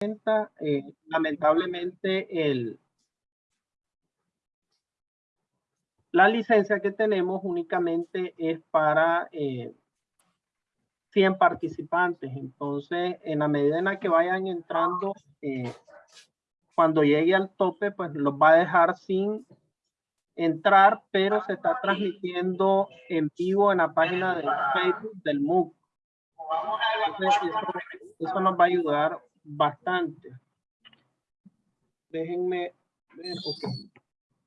eh, lamentablemente el, la licencia que tenemos únicamente es para eh, 100 participantes. Entonces, en la medida en la que vayan entrando, eh, cuando llegue al tope, pues los va a dejar sin entrar, pero se está transmitiendo en vivo en la página de Facebook del MOOC. Entonces, eso, eso, nos va a ayudar bastante. Déjenme ver.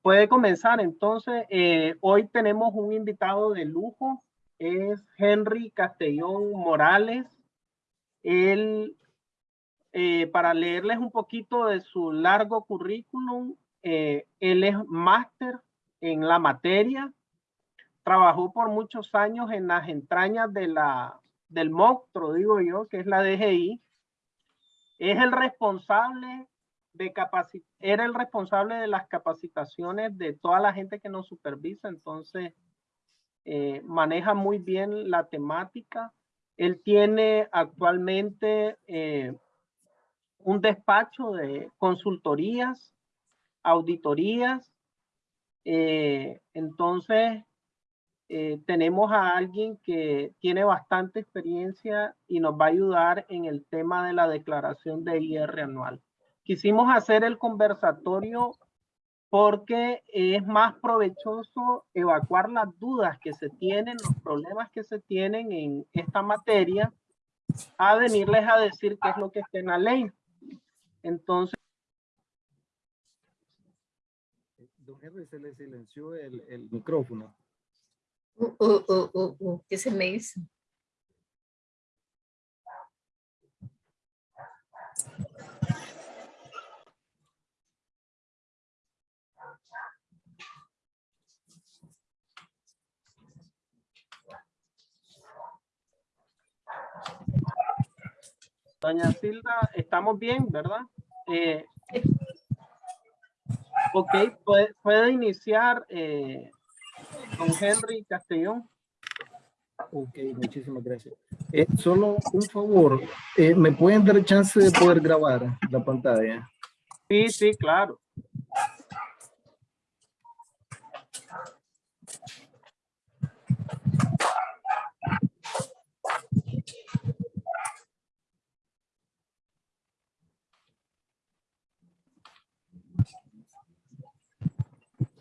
Puede comenzar entonces. Eh, hoy tenemos un invitado de lujo. Es Henry Castellón Morales. Él, eh, para leerles un poquito de su largo currículum, eh, él es máster en la materia. Trabajó por muchos años en las entrañas de la, del MOCTRO, digo yo, que es la DGI. Es el responsable de capacit era el responsable de las capacitaciones de toda la gente que nos supervisa, entonces eh, maneja muy bien la temática. Él tiene actualmente eh, un despacho de consultorías, auditorías, eh, entonces eh, tenemos a alguien que tiene bastante experiencia y nos va a ayudar en el tema de la declaración de IR anual quisimos hacer el conversatorio porque es más provechoso evacuar las dudas que se tienen, los problemas que se tienen en esta materia, a venirles a decir qué es lo que está en la ley. Entonces... Don Henry, se le silenció el, el micrófono. Uh, uh, uh, uh, uh. ¿Qué se me hizo? Doña Silda, estamos bien, ¿verdad? Eh, ok, puede, puede iniciar eh, don Henry Castellón. Ok, muchísimas gracias. Eh, solo un favor, eh, ¿me pueden dar chance de poder grabar la pantalla? Sí, sí, claro.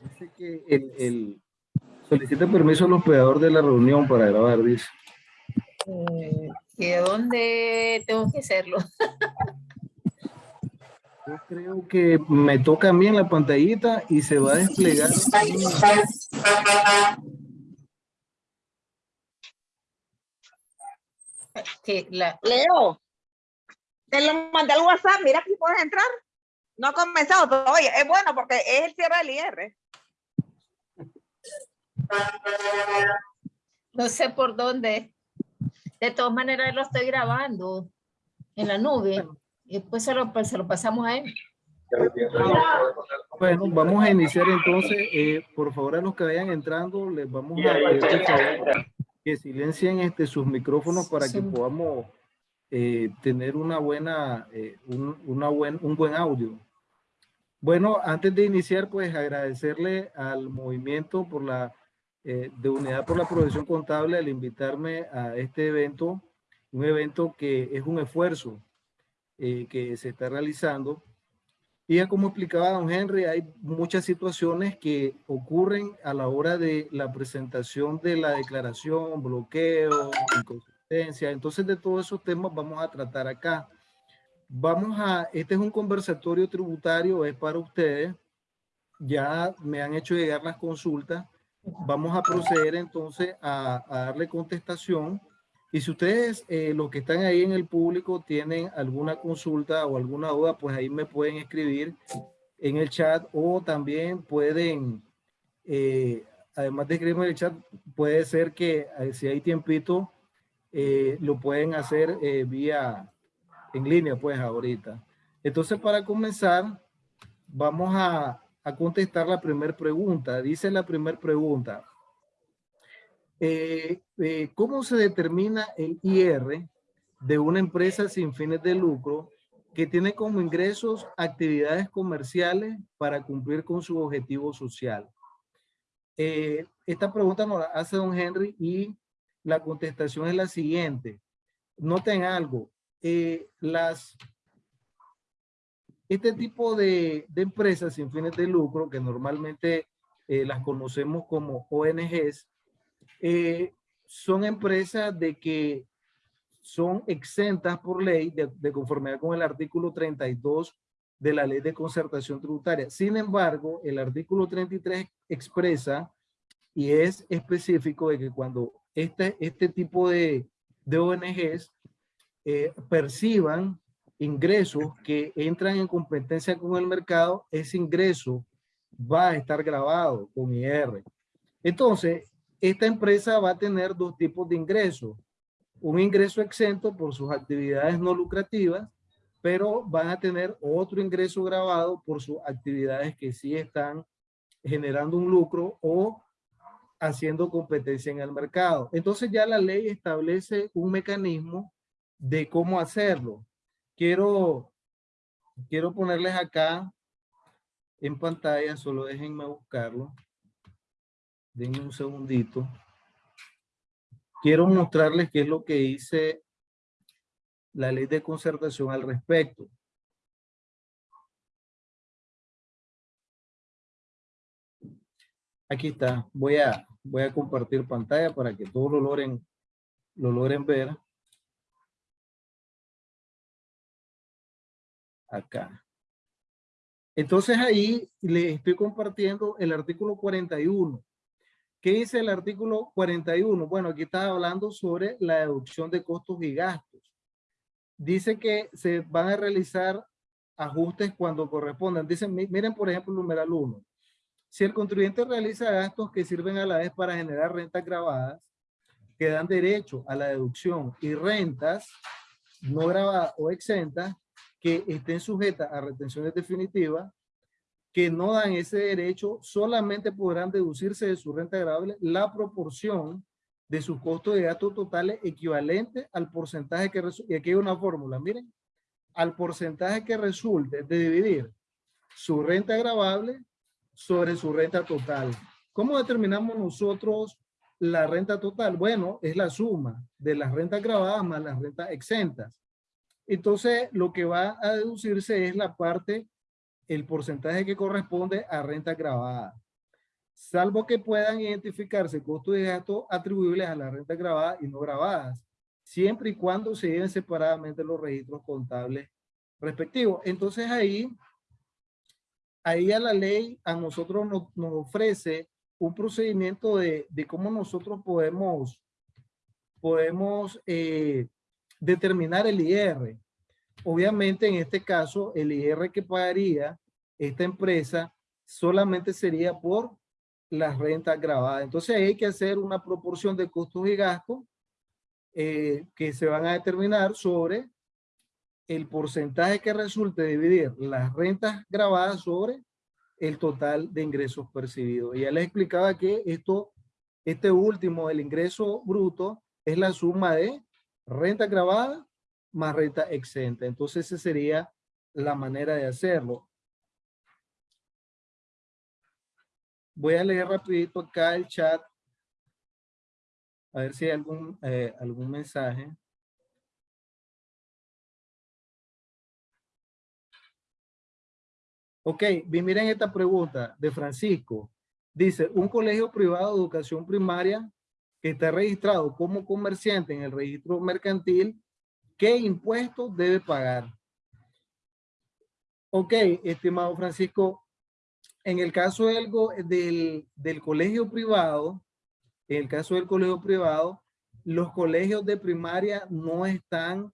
Dice que el, el solicita permiso al hospedador de la reunión para grabar, dice. Eh, ¿Y de dónde tengo que hacerlo? Yo creo que me toca a mí en la pantallita y se va a desplegar. Que la, Leo, te lo mandé al WhatsApp, mira aquí puedes entrar. No ha comenzado todavía. Es bueno porque es el cierre del IR. No sé por dónde. De todas maneras lo estoy grabando en la nube. Y después se lo, pues, se lo pasamos a él. Bueno, vamos a iniciar entonces. Eh, por favor, a los que vayan entrando, les vamos a pedir favor, que silencien este, sus micrófonos para que podamos eh, tener una buena, eh, un, una buen, un buen audio. Bueno, antes de iniciar, pues agradecerle al movimiento por la, eh, de Unidad por la Profesión Contable al invitarme a este evento, un evento que es un esfuerzo eh, que se está realizando. Y ya como explicaba don Henry, hay muchas situaciones que ocurren a la hora de la presentación de la declaración, bloqueo, inconsistencia. Entonces de todos esos temas vamos a tratar acá. Vamos a, este es un conversatorio tributario, es para ustedes. Ya me han hecho llegar las consultas. Vamos a proceder entonces a, a darle contestación. Y si ustedes, eh, los que están ahí en el público, tienen alguna consulta o alguna duda, pues ahí me pueden escribir en el chat o también pueden, eh, además de escribirme en el chat, puede ser que eh, si hay tiempito, eh, lo pueden hacer eh, vía en línea, pues ahorita. Entonces, para comenzar, vamos a, a contestar la primera pregunta. Dice la primera pregunta. Eh, eh, ¿Cómo se determina el IR de una empresa sin fines de lucro que tiene como ingresos actividades comerciales para cumplir con su objetivo social. Eh, esta pregunta nos la hace don Henry y la contestación es la siguiente. Noten algo, eh, las, este tipo de, de, empresas sin fines de lucro, que normalmente eh, las conocemos como ONGs, son empresas de que son exentas por ley de, de, conformidad con el artículo 32 de la ley de concertación tributaria. Sin embargo, el artículo 33 expresa y es específico de que cuando este, este tipo de, de ONGs eh, perciban ingresos que entran en competencia con el mercado, ese ingreso va a estar grabado con IR. Entonces, esta empresa va a tener dos tipos de ingresos. Un ingreso exento por sus actividades no lucrativas, pero van a tener otro ingreso grabado por sus actividades que sí están generando un lucro o haciendo competencia en el mercado. Entonces ya la ley establece un mecanismo de cómo hacerlo. Quiero, quiero ponerles acá en pantalla, solo déjenme buscarlo. Denme un segundito. Quiero mostrarles qué es lo que dice la ley de concertación al respecto. Aquí está. Voy a, voy a compartir pantalla para que todos lo logren, lo logren ver. Acá. Entonces ahí le estoy compartiendo el artículo 41. ¿Qué dice el artículo 41? Bueno, aquí está hablando sobre la deducción de costos y gastos. Dice que se van a realizar ajustes cuando correspondan. Dicen, miren por ejemplo el numeral 1. Si el contribuyente realiza gastos que sirven a la vez para generar rentas grabadas, que dan derecho a la deducción y rentas no grabadas o exentas que estén sujetas a retenciones definitivas, que no dan ese derecho, solamente podrán deducirse de su renta grabable la proporción de sus costos de gastos totales equivalente al porcentaje que resulte, y aquí hay una fórmula, miren, al porcentaje que resulte de dividir su renta grabable sobre su renta total. ¿Cómo determinamos nosotros la renta total? Bueno, es la suma de las rentas grabadas más las rentas exentas. Entonces, lo que va a deducirse es la parte, el porcentaje que corresponde a renta grabada. Salvo que puedan identificarse costos de gasto atribuibles a la renta grabada y no grabadas, siempre y cuando se lleven separadamente los registros contables respectivos. Entonces ahí ahí a la ley a nosotros nos, ofrece un procedimiento de, cómo nosotros podemos, podemos eh, determinar el IR. Obviamente en este caso el IR que pagaría esta empresa solamente sería por las rentas grabadas. Entonces hay que hacer una proporción de costos y gastos eh, que se van a determinar sobre el porcentaje que resulte dividir las rentas grabadas sobre el total de ingresos percibidos. Ya les explicaba que esto, este último, el ingreso bruto, es la suma de renta grabada más renta exenta. Entonces esa sería la manera de hacerlo. Voy a leer rapidito acá el chat. A ver si hay algún, eh, algún mensaje. Ok, miren esta pregunta de Francisco. Dice, un colegio privado de educación primaria que está registrado como comerciante en el registro mercantil, ¿qué impuestos debe pagar? Ok, estimado Francisco, en el caso del, del, del colegio privado, en el caso del colegio privado, los colegios de primaria no están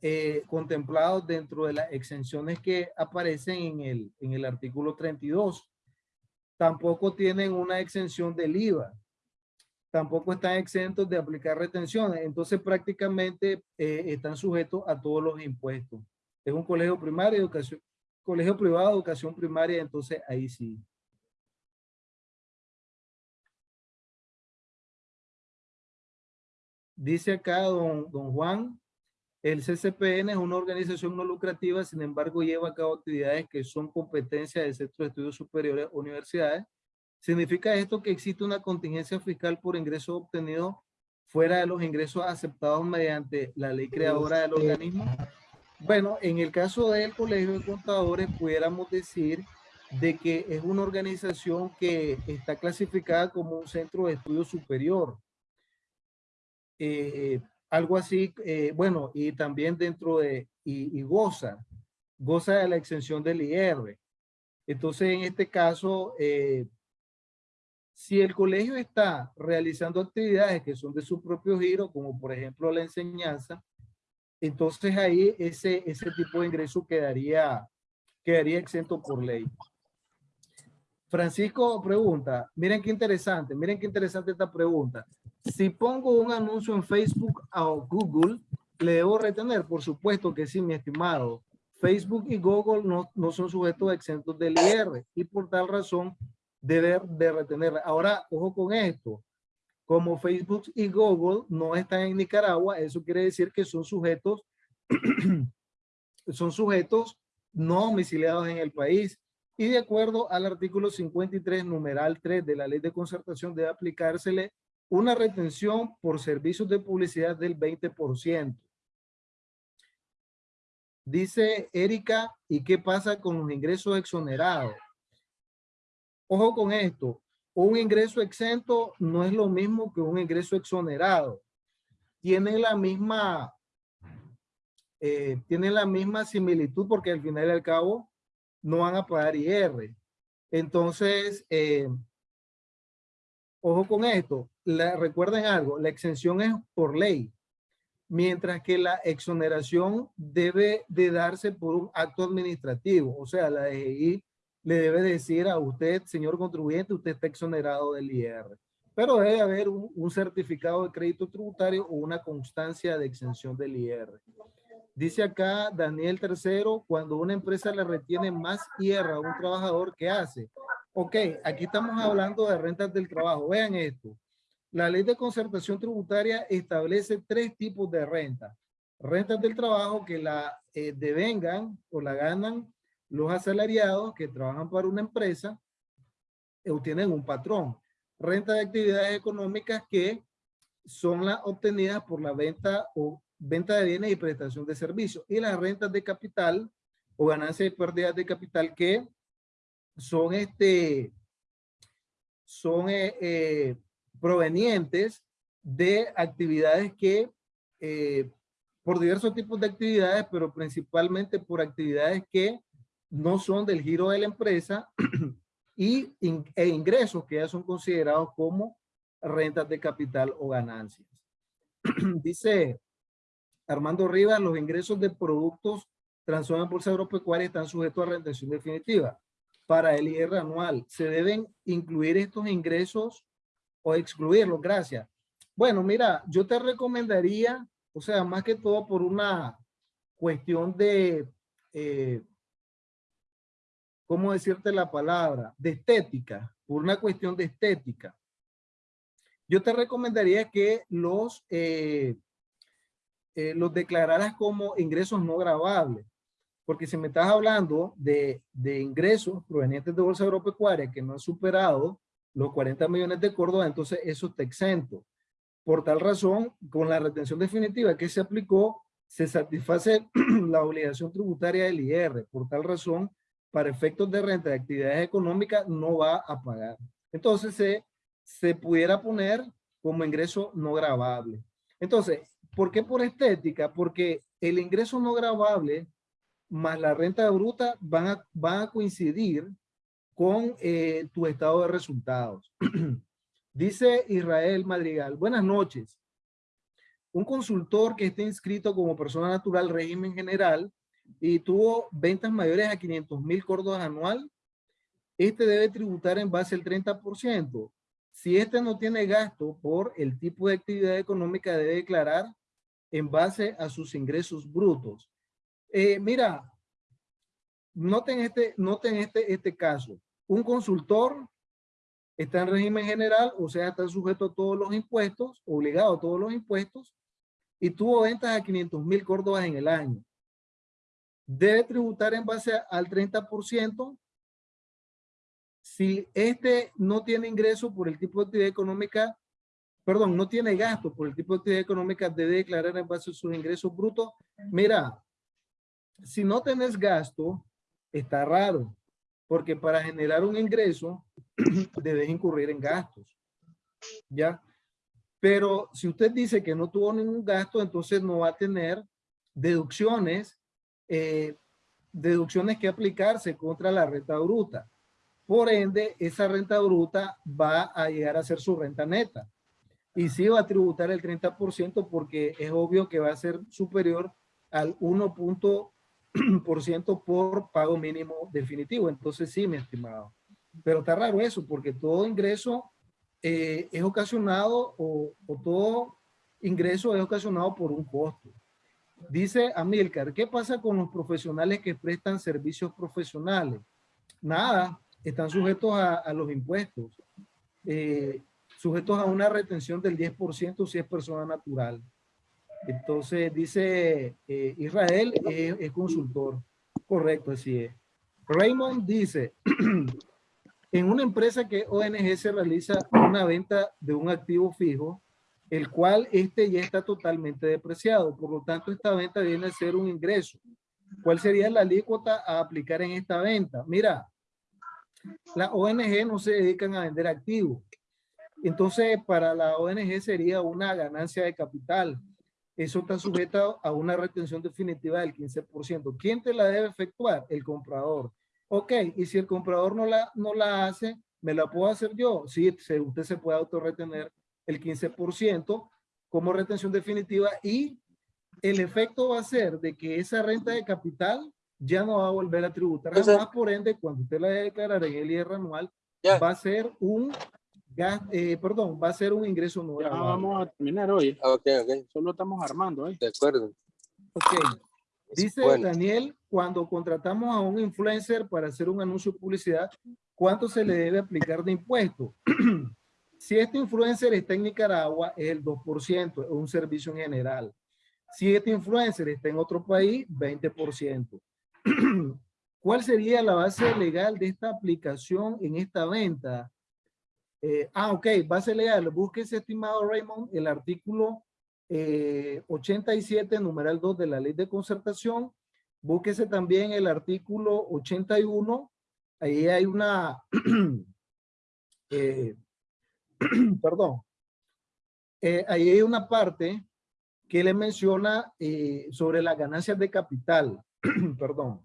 eh, contemplados dentro de las exenciones que aparecen en el, en el artículo 32. Tampoco tienen una exención del IVA. Tampoco están exentos de aplicar retenciones. Entonces prácticamente eh, están sujetos a todos los impuestos. Es un colegio primario, educación, colegio privado, educación primaria, entonces ahí sí. Dice acá don, don Juan, El CCPN es una organización no lucrativa, sin embargo, lleva a cabo actividades que son competencia del Centro de Estudios Superiores Universidades. ¿Significa esto que existe una contingencia fiscal por ingresos obtenidos fuera de los ingresos aceptados mediante la ley creadora del organismo? Bueno, en el caso del Colegio de Contadores, pudiéramos decir de que es una organización que está clasificada como un centro de estudio superior. Eh, algo así, eh, bueno, y también dentro de, y, goza, goza de la exención del IR. Entonces, en este caso, eh, si el colegio está realizando actividades que son de su propio giro, como por ejemplo la enseñanza, entonces ahí ese, ese tipo de ingreso quedaría, quedaría exento por ley. Francisco pregunta, miren qué interesante, miren qué interesante esta pregunta. Si pongo un anuncio en Facebook o Google, ¿le debo retener? Por supuesto que sí, mi estimado. Facebook y Google no, no son sujetos exentos del IR y por tal razón debe de retener. Ahora, ojo con esto. Como Facebook y Google no están en Nicaragua, eso quiere decir que son sujetos, son sujetos no domiciliados en el país y de acuerdo al artículo 53, numeral 3 de la ley de concertación debe aplicársele una retención por servicios de publicidad del 20%. Dice Erika, ¿y qué pasa con los ingresos exonerados? Ojo con esto, un ingreso exento no es lo mismo que un ingreso exonerado. Tiene la misma, eh, la misma similitud porque al final y al cabo no van a pagar IR. Entonces, eh, ojo con esto, recuerden algo, la exención es por ley, mientras que la exoneración debe de darse por un acto administrativo, o sea, la DGI le debe decir a usted, señor contribuyente, usted está exonerado del IR. Pero debe haber un, certificado de crédito tributario o una constancia de exención del IR. Dice acá Daniel Tercero, cuando una empresa le retiene más IR a un trabajador, ¿qué hace? Ok, aquí estamos hablando de rentas del trabajo. Vean esto. La ley de concertación tributaria establece tres tipos de renta. Rentas del trabajo que la eh, devengan o la ganan los asalariados que trabajan para una empresa o tienen un patrón. Renta de actividades económicas que son las obtenidas por la venta o venta de bienes y prestación de servicios. Y las rentas de capital o ganancias y pérdidas de capital que son, este, son eh, eh, provenientes de actividades que, eh, por diversos tipos de actividades, pero principalmente por actividades que no son del giro de la empresa y e ingresos que ya son considerados como rentas de capital o ganancias. Dice Armando Rivas, los ingresos de productos transformados en bolsa agropecuaria están sujetos a retención definitiva. Para el IR anual, ¿se deben incluir estos ingresos o excluirlos? Gracias. Bueno, mira, yo te recomendaría, o sea, más que todo por una cuestión de, eh, ¿cómo decirte la palabra? De estética, por una cuestión de estética. Yo te recomendaría que los eh, eh, los declararas como ingresos no gravables. Porque si me estás hablando de, de ingresos provenientes de Bolsa Agropecuaria que no han superado los 40 millones de Córdoba, entonces eso está exento. Por tal razón, con la retención definitiva que se aplicó, se satisface la obligación tributaria del IR. Por tal razón, para efectos de renta de actividades económicas, no va a pagar. Entonces, se, se pudiera poner como ingreso no gravable. Entonces, ¿Por qué por estética? Porque el ingreso no grabable más la renta bruta van a, van a coincidir con eh, tu estado de resultados. Dice Israel Madrigal, buenas noches. Un consultor que esté inscrito como persona natural régimen general y tuvo ventas mayores a 500 mil córdobas anual, este debe tributar en base al 30%. Si este no tiene gasto por el tipo de actividad económica, debe declarar en base a sus ingresos brutos. Eh, mira, noten este, noten este, este caso. Un consultor está en régimen general, o sea, está sujeto a todos los impuestos, obligado a todos los impuestos, y tuvo ventas a 500 mil córdobas en el año. Debe tributar en base al 30%. Si este no tiene ingreso por el tipo de actividad económica, perdón, no tiene gasto por el tipo de actividad económica, debe declarar en base a sus ingresos brutos. Mira, si no tenés gasto, está raro, porque para generar un ingreso debes incurrir en gastos. ¿Ya? Pero si usted dice que no tuvo ningún gasto, entonces no va a tener deducciones, eh, deducciones que aplicarse contra la renta bruta. Por ende, esa renta bruta va a llegar a ser su renta neta. Y sí va a tributar el 30% porque es obvio que va a ser superior al 1% por pago mínimo definitivo. Entonces sí, mi estimado. Pero está raro eso porque todo ingreso eh, es ocasionado o, todo ingreso es ocasionado por un costo. Dice Amilcar, ¿qué pasa con los profesionales que prestan servicios profesionales? Nada, están sujetos a, los impuestos, eh, sujetos a una retención del 10% si es persona natural. Entonces dice eh, Israel es consultor. Correcto, así es. Raymond dice, En una empresa que ONG se realiza una venta de un activo fijo, el cual este ya está totalmente depreciado. Por lo tanto, esta venta viene a ser un ingreso. ¿Cuál sería la alícuota a aplicar en esta venta? Mira, las ONG no se dedican a vender activos. Entonces, para la ONG sería una ganancia de capital. Eso está sujeto a una retención definitiva del 15%. ¿Quién te la debe efectuar? El comprador. Ok, y si el comprador no la, no la hace, ¿me la puedo hacer yo? Sí, usted se puede autorretener el 15% como retención definitiva y el efecto va a ser de que esa renta de capital ya no va a volver a tributar. Además, por ende, cuando usted la debe declarar en el IR anual, va a ser un gas, eh, perdón, va a ser un ingreso nuevo. Ya vamos a terminar hoy. Ok, ok. Solo estamos armando, ¿eh? De acuerdo. Ok. Dice Daniel, cuando contratamos a un influencer para hacer un anuncio de publicidad, ¿cuánto se le debe aplicar de impuesto? si este influencer está en Nicaragua, es el 2%, es un servicio en general. Si este influencer está en otro país, 20%. ¿Cuál sería la base legal de esta aplicación en esta venta? Eh, ah, ok, base legal. Búsquese, estimado Raymond, el artículo 87, eh, numeral 2 de la ley de concertación. Búsquese también el artículo 81. Ahí hay una, eh, perdón, eh, ahí hay una parte que le menciona sobre las ganancias de capital, perdón,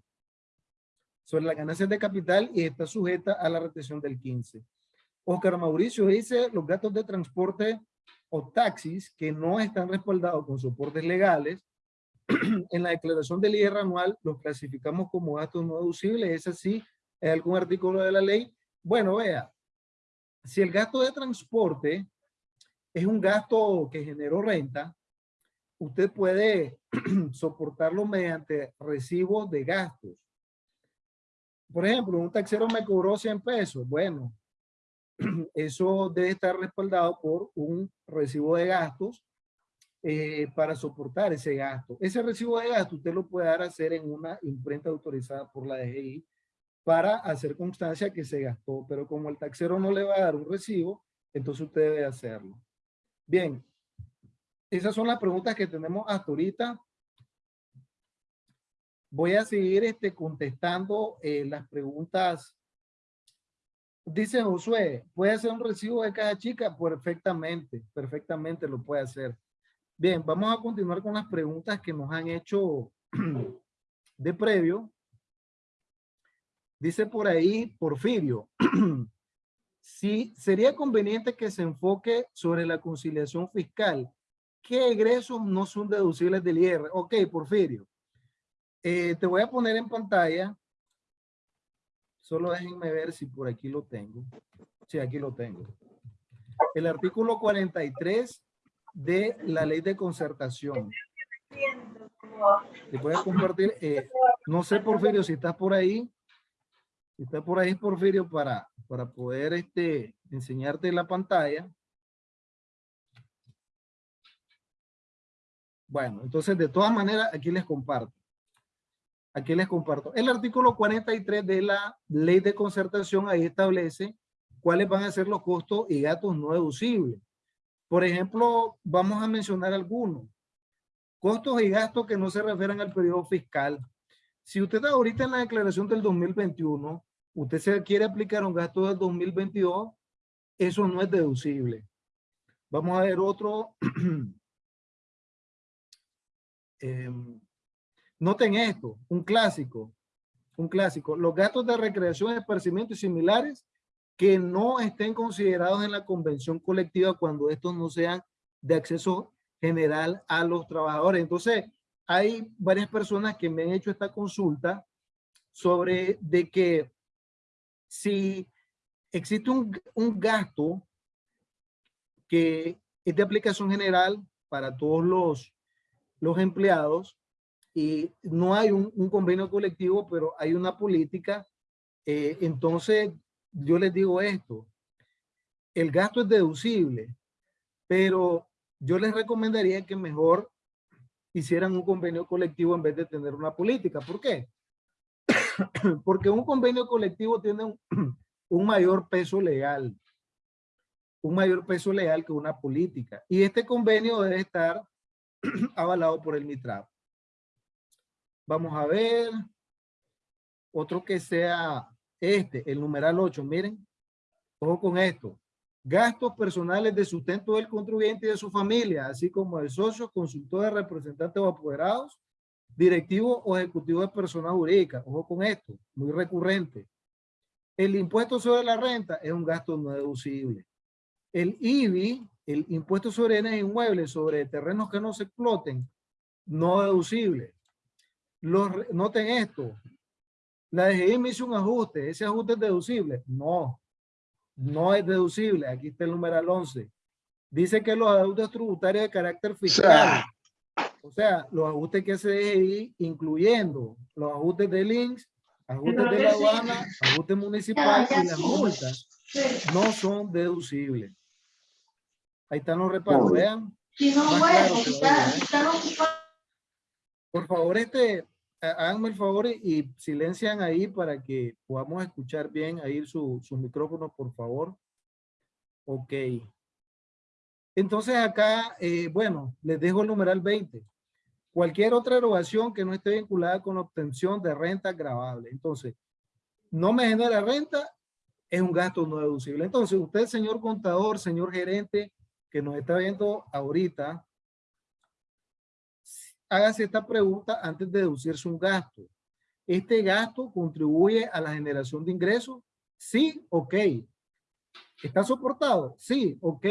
sobre las ganancias de capital y está sujeta a la retención del 15. Oscar Mauricio dice, los gastos de transporte o taxis que no están respaldados con soportes legales, en la declaración del IR anual los clasificamos como gastos no deducibles, es así, es algún artículo de la ley. Bueno, vea, si el gasto de transporte es un gasto que generó renta, usted puede soportarlo mediante recibos de gastos. Por ejemplo, un taxero me cobró 100 pesos. Bueno, eso debe estar respaldado por un recibo de gastos eh, para soportar ese gasto. Ese recibo de gasto usted lo puede dar a hacer en una imprenta autorizada por la DGI para hacer constancia que se gastó, pero como el taxero no le va a dar un recibo, entonces usted debe hacerlo. Bien, esas son las preguntas que tenemos hasta ahorita. Voy a seguir este, contestando eh, las preguntas Dice Josué, ¿puede hacer un recibo de caja chica? Perfectamente, perfectamente lo puede hacer. Bien, vamos a continuar con las preguntas que nos han hecho de previo. Dice por ahí Porfirio, si sería conveniente que se enfoque sobre la conciliación fiscal, ¿qué egresos no son deducibles del IR? Ok, Porfirio, eh, te voy a poner en pantalla Solo déjenme ver si por aquí lo tengo. Sí, aquí lo tengo. El artículo 43 de la ley de concertación. Te voy a compartir. Eh, no sé, Porfirio, si estás por ahí. Si estás por ahí, Porfirio, para, para poder este, enseñarte la pantalla. Bueno, entonces de todas maneras aquí les comparto. Aquí les comparto. El artículo 43 de la ley de concertación ahí establece cuáles van a ser los costos y gastos no deducibles. Por ejemplo, vamos a mencionar algunos. Costos y gastos que no se refieren al periodo fiscal. Si usted está ahorita en la declaración del 2021, usted se quiere aplicar un gasto del 2022, eso no es deducible. Vamos a ver otro. Em, noten esto, un clásico, un clásico. Los gastos de recreación, esparcimiento y similares que no estén considerados en la convención colectiva cuando estos no sean de acceso general a los trabajadores. Entonces, hay varias personas que me han hecho esta consulta sobre de que si existe un, un gasto que es de aplicación general para todos los, los empleados y no hay un, convenio colectivo, pero hay una política, eh, entonces yo les digo esto, el gasto es deducible, pero yo les recomendaría que mejor hicieran un convenio colectivo en vez de tener una política. ¿Por qué? Porque un convenio colectivo tiene un, un mayor peso legal, un mayor peso legal que una política. Y este convenio debe estar avalado por el MITRAP. Vamos a ver otro que sea este, el numeral 8, miren, ojo con esto. Gastos personales de sustento del contribuyente y de su familia, así como de socios, consultores, representantes o apoderados, directivo o ejecutivo de personas jurídicas. Ojo con esto, muy recurrente. El impuesto sobre la renta es un gasto no deducible. El IBI, el impuesto sobre bienes inmuebles, sobre terrenos que no se exploten, no deducible. Los, noten esto, la DGI me hizo un ajuste, ese ajuste es deducible. No, no es deducible. Aquí está el numeral 11. Dice que los adeudos tributarios de carácter fiscal, o sea, los ajustes que se DGI, incluyendo los ajustes de links, ajustes de la aduana, ajustes municipales y las multas, no son deducibles. Ahí están los reparos, vean. Por favor, este, háganme el favor y, silencian ahí para que podamos escuchar bien ahí su, sus micrófonos, por favor. Ok. Entonces acá, eh, bueno, les dejo el numeral 20. Cualquier otra erogación que no esté vinculada con la obtención de renta agravable. Entonces, no me genera renta, es un gasto no deducible. Entonces, usted, señor contador, señor gerente, que nos está viendo ahorita, hágase esta pregunta antes de deducirse un gasto. ¿Este gasto contribuye a la generación de ingresos? Sí, ok. ¿Está soportado? Sí, ok.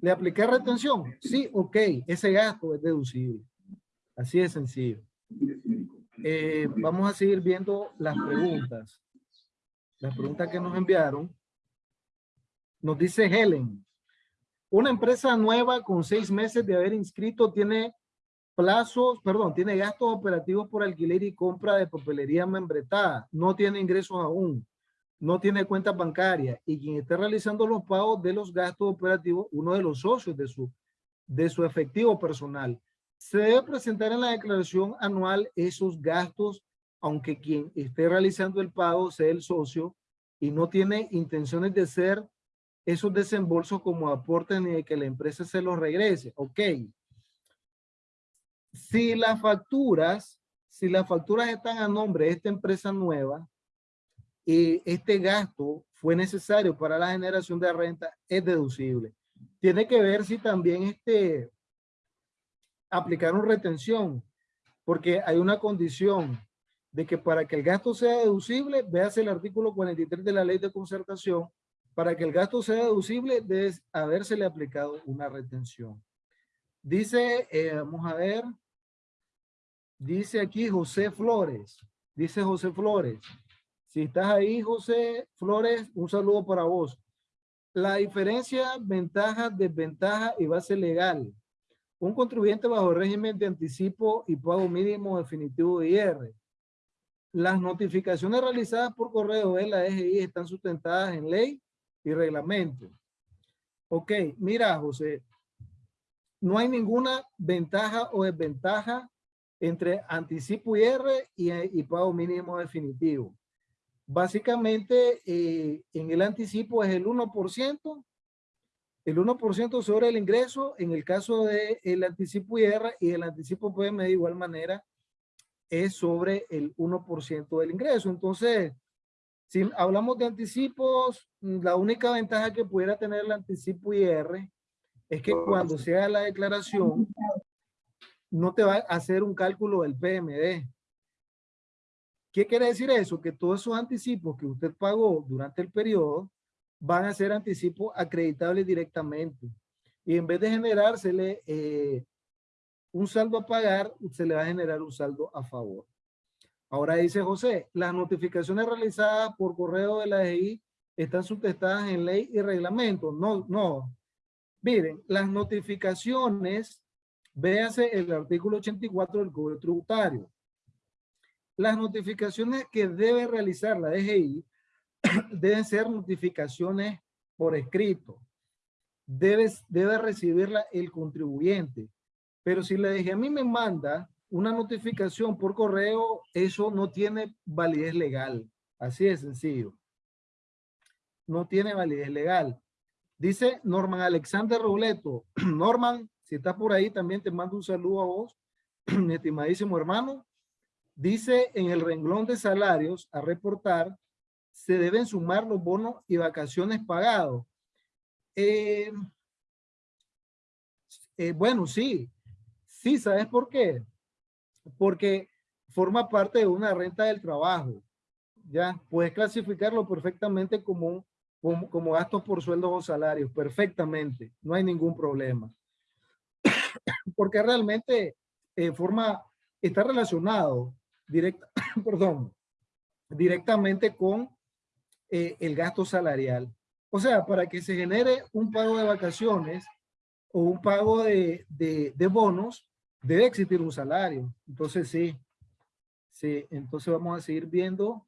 ¿Le apliqué retención? Sí, ok. Ese gasto es deducible. Así de sencillo. Eh, vamos a seguir viendo las preguntas. Las preguntas que nos enviaron. Nos dice Helen. Una empresa nueva con seis meses de haber inscrito tiene plazos, perdón, tiene gastos operativos por alquiler y compra de papelería membretada, no tiene ingresos aún, no tiene cuenta bancaria y quien esté realizando los pagos de los gastos operativos, uno de los socios de su, de su efectivo personal, se debe presentar en la declaración anual esos gastos, aunque quien esté realizando el pago sea el socio y no tiene intenciones de hacer esos desembolsos como aporte ni de que la empresa se los regrese. Ok, si las facturas, si las facturas están a nombre de esta empresa nueva y este gasto fue necesario para la generación de renta, es deducible. Tiene que ver si también este, aplicaron retención, porque hay una condición de que para que el gasto sea deducible, veas el artículo 43 de la ley de concertación, para que el gasto sea deducible debe habérsele aplicado una retención. Dice, eh, vamos a ver, dice aquí José Flores, dice José Flores. Si estás ahí, José Flores, un saludo para vos. La diferencia, ventaja, desventaja y base legal. Un contribuyente bajo régimen de anticipo y pago mínimo definitivo de IR. Las notificaciones realizadas por correo de la EGI están sustentadas en ley y reglamento. Ok, mira, José, no hay ninguna ventaja o desventaja entre anticipo IR y, y pago mínimo definitivo. Básicamente, eh, en el anticipo es el 1%, el 1% sobre el ingreso, en el caso del el anticipo IR y el anticipo PM de igual manera es sobre el 1% del ingreso. Entonces, si hablamos de anticipos, la única ventaja que pudiera tener el anticipo IR es que cuando se haga la declaración, no te va a hacer un cálculo del PMD. ¿Qué quiere decir eso? Que todos esos anticipos que usted pagó durante el periodo van a ser anticipos acreditables directamente. Y en vez de generársele eh, un saldo a pagar, se le va a generar un saldo a favor. Ahora dice José, las notificaciones realizadas por correo de la DGI están sustentadas en ley y reglamento. No, no. Miren, las notificaciones, véase el artículo 84 del Código Tributario. Las notificaciones que debe realizar la DGI deben ser notificaciones por escrito. Debe, debe recibirla el contribuyente. Pero si la DGI a mí me manda una notificación por correo, eso no tiene validez legal. Así de sencillo. No tiene validez legal. Dice Norman Alexander Robleto. Norman, si estás por ahí, también te mando un saludo a vos, mi estimadísimo hermano. Dice en el renglón de salarios a reportar, se deben sumar los bonos y vacaciones pagados. Eh, eh, bueno, sí. Sí, ¿sabes por qué? Porque forma parte de una renta del trabajo. Ya, puedes clasificarlo perfectamente como, como, gastos por sueldos o salarios, perfectamente. No hay ningún problema. Porque realmente eh, forma, está relacionado directa, perdón, directamente con eh, el gasto salarial. O sea, para que se genere un pago de vacaciones o un pago de, de, bonos, debe existir un salario. Entonces, sí. Sí, entonces vamos a seguir viendo.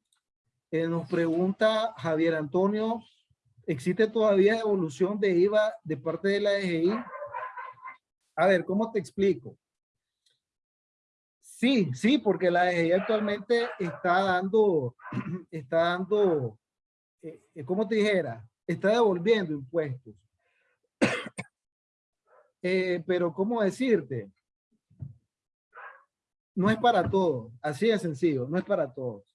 Eh, nos pregunta Javier Antonio, ¿existe todavía evolución de IVA de parte de la DGI? A ver, ¿cómo te explico? Sí, sí, porque la DGI actualmente está dando, está dando, eh, eh, ¿cómo te dijera? Está devolviendo impuestos. Eh, pero, ¿cómo decirte? No es para todos, así de sencillo, no es para todos.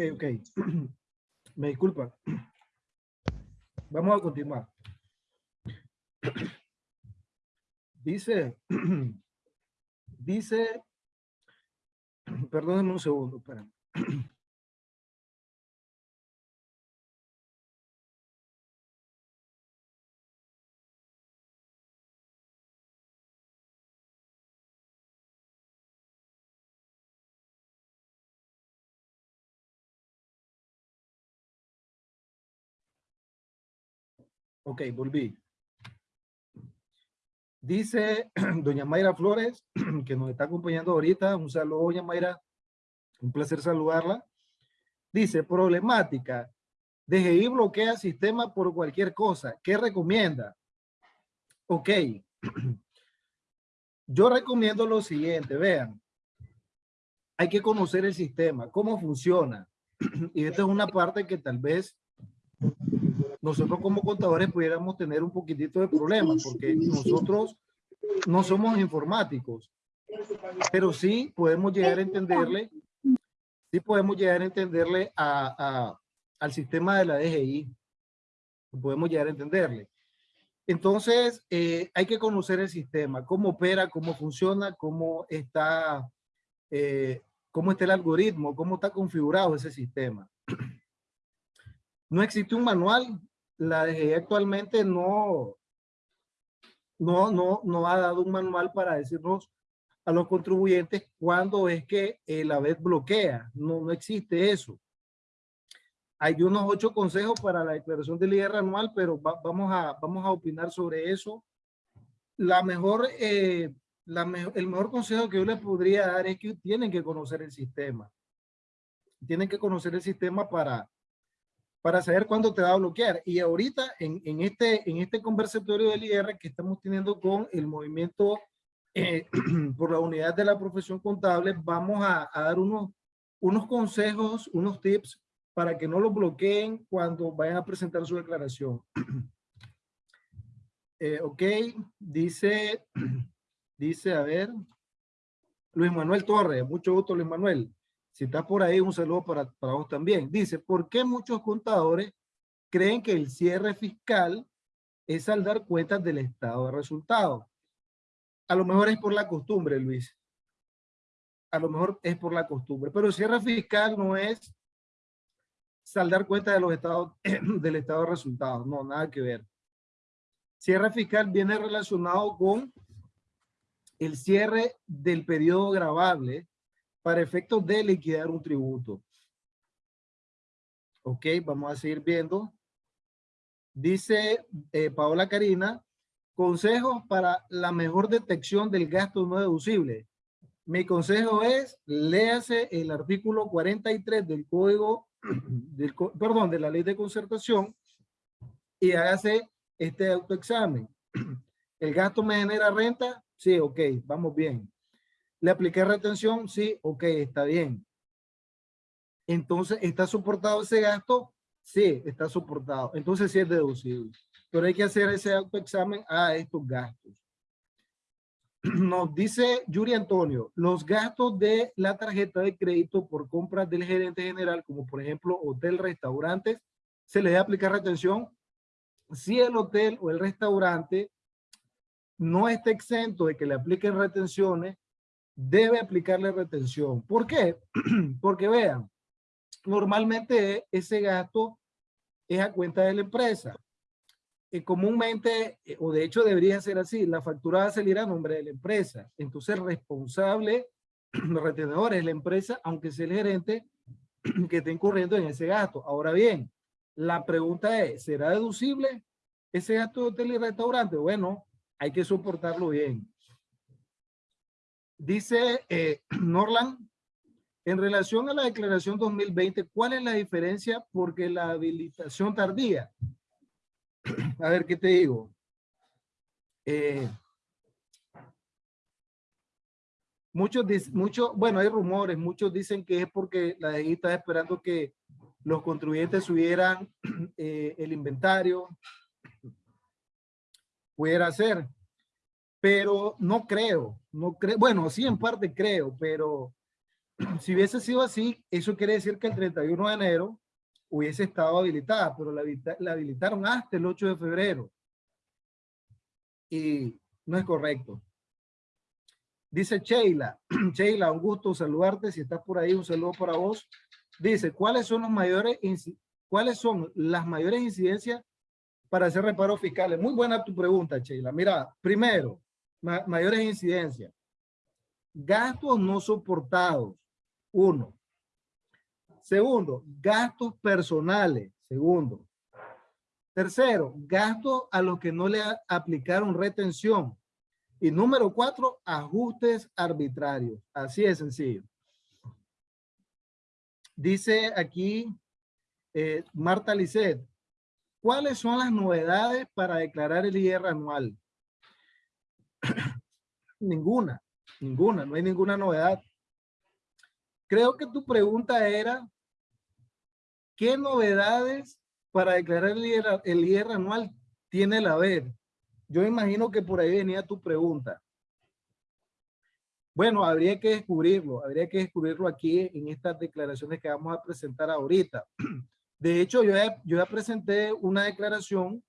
Ok, ok. Me disculpa. Vamos a continuar. Dice, dice, perdónenme un segundo, espera. Ok, volví. Dice doña Mayra Flores, que nos está acompañando ahorita. Un saludo, doña Mayra. Un placer saludarla. Dice, problemática. DGI bloquea sistema por cualquier cosa. ¿Qué recomienda? Ok. Yo recomiendo lo siguiente, vean. Hay que conocer el sistema, cómo funciona. Y esta es una parte que tal vez nosotros como contadores pudiéramos tener un poquitito de problemas porque nosotros no somos informáticos, pero sí podemos llegar a entenderle, sí podemos llegar a entenderle a, al sistema de la DGI, podemos llegar a entenderle. Entonces, eh, hay que conocer el sistema, cómo opera, cómo funciona, cómo está, eh, cómo está el algoritmo, cómo está configurado ese sistema. No existe un manual la DGI actualmente no, no, no, no ha dado un manual para decirnos a los contribuyentes cuándo es que la vez bloquea. No, no existe eso. Hay unos ocho consejos para la declaración del IR anual, pero vamos, a, vamos a opinar sobre eso. La mejor, eh, la el mejor consejo que yo les podría dar es que tienen que conocer el sistema. Tienen que conocer el sistema para, para saber cuándo te va a bloquear. Y ahorita en, este, este conversatorio del IR que estamos teniendo con el movimiento eh, por la unidad de la profesión contable, vamos a, dar unos, consejos, unos tips para que no lo bloqueen cuando vayan a presentar su declaración. Eh, ok, dice, dice, a ver, Luis Manuel Torres, mucho gusto Luis Manuel. Si estás por ahí, un saludo para, para vos también. Dice, ¿por qué muchos contadores creen que el cierre fiscal es saldar cuentas del estado de resultados? A lo mejor es por la costumbre, Luis. A lo mejor es por la costumbre, pero el cierre fiscal no es saldar cuentas de los estados, del estado de resultados. No, nada que ver. Cierre fiscal viene relacionado con el cierre del periodo grabable para efectos de liquidar un tributo. Ok, vamos a seguir viendo. Dice eh, Paola Karina, consejos para la mejor detección del gasto no deducible. Mi consejo es, léase el artículo 43 del Código, perdón, de la Ley de Concertación y hágase este autoexamen. ¿El gasto me genera renta? Sí, ok, vamos bien. ¿Le apliqué retención? Sí, ok, está bien. Entonces, ¿está soportado ese gasto? Sí, está soportado. Entonces sí es deducible. Pero hay que hacer ese autoexamen a estos gastos. Nos dice Yuri Antonio, los gastos de la tarjeta de crédito por compras del gerente general, como por ejemplo hotel, restaurantes, ¿se le debe aplicar retención? Si el hotel o el restaurante no está exento de que le apliquen retenciones, debe aplicarle retención. ¿Por qué? Porque vean, normalmente ese gasto es a cuenta de la empresa. Y comúnmente, eh, o de hecho debería ser así, la factura va a salir a nombre de la empresa. Entonces responsable, los retenedores es la empresa, aunque sea el gerente que esté incurriendo en ese gasto. Ahora bien, la pregunta es, ¿será deducible ese gasto de hotel y restaurante? Bueno, hay que soportarlo bien. Dice eh, Norland, en relación a la declaración 2020, ¿cuál es la diferencia? Porque la habilitación tardía. A ver, ¿qué te digo? Eh, muchos, muchos, bueno, hay rumores, muchos dicen que es porque la DGI está esperando que los contribuyentes subieran eh, el inventario, pudiera ser, pero no creo, no creo, bueno, sí en parte creo, pero si hubiese sido así, eso quiere decir que el 31 de enero hubiese estado habilitada, pero la, la habilitaron hasta el 8 de febrero. Y no es correcto. Dice Sheila, Sheila, un gusto saludarte, si estás por ahí, un saludo para vos. Dice, ¿cuáles son los mayores, cuáles son las mayores incidencias para hacer reparos fiscales? Muy buena tu pregunta, Sheila. Mira, primero, mayores incidencias. Gastos no soportados. Uno. Segundo, gastos personales. Segundo. Tercero, gastos a los que no le aplicaron retención. Y número cuatro, ajustes arbitrarios. Así de sencillo. Dice aquí eh, Marta Lisset, ¿cuáles son las novedades para declarar el IR anual? Ninguna, ninguna, no hay ninguna novedad. Creo que tu pregunta era, ¿qué novedades para declarar el IR, el anual tiene la ver? Yo imagino que por ahí venía tu pregunta. Bueno, habría que descubrirlo, habría que descubrirlo aquí en estas declaraciones que vamos a presentar ahorita. De hecho, yo yo ya presenté una declaración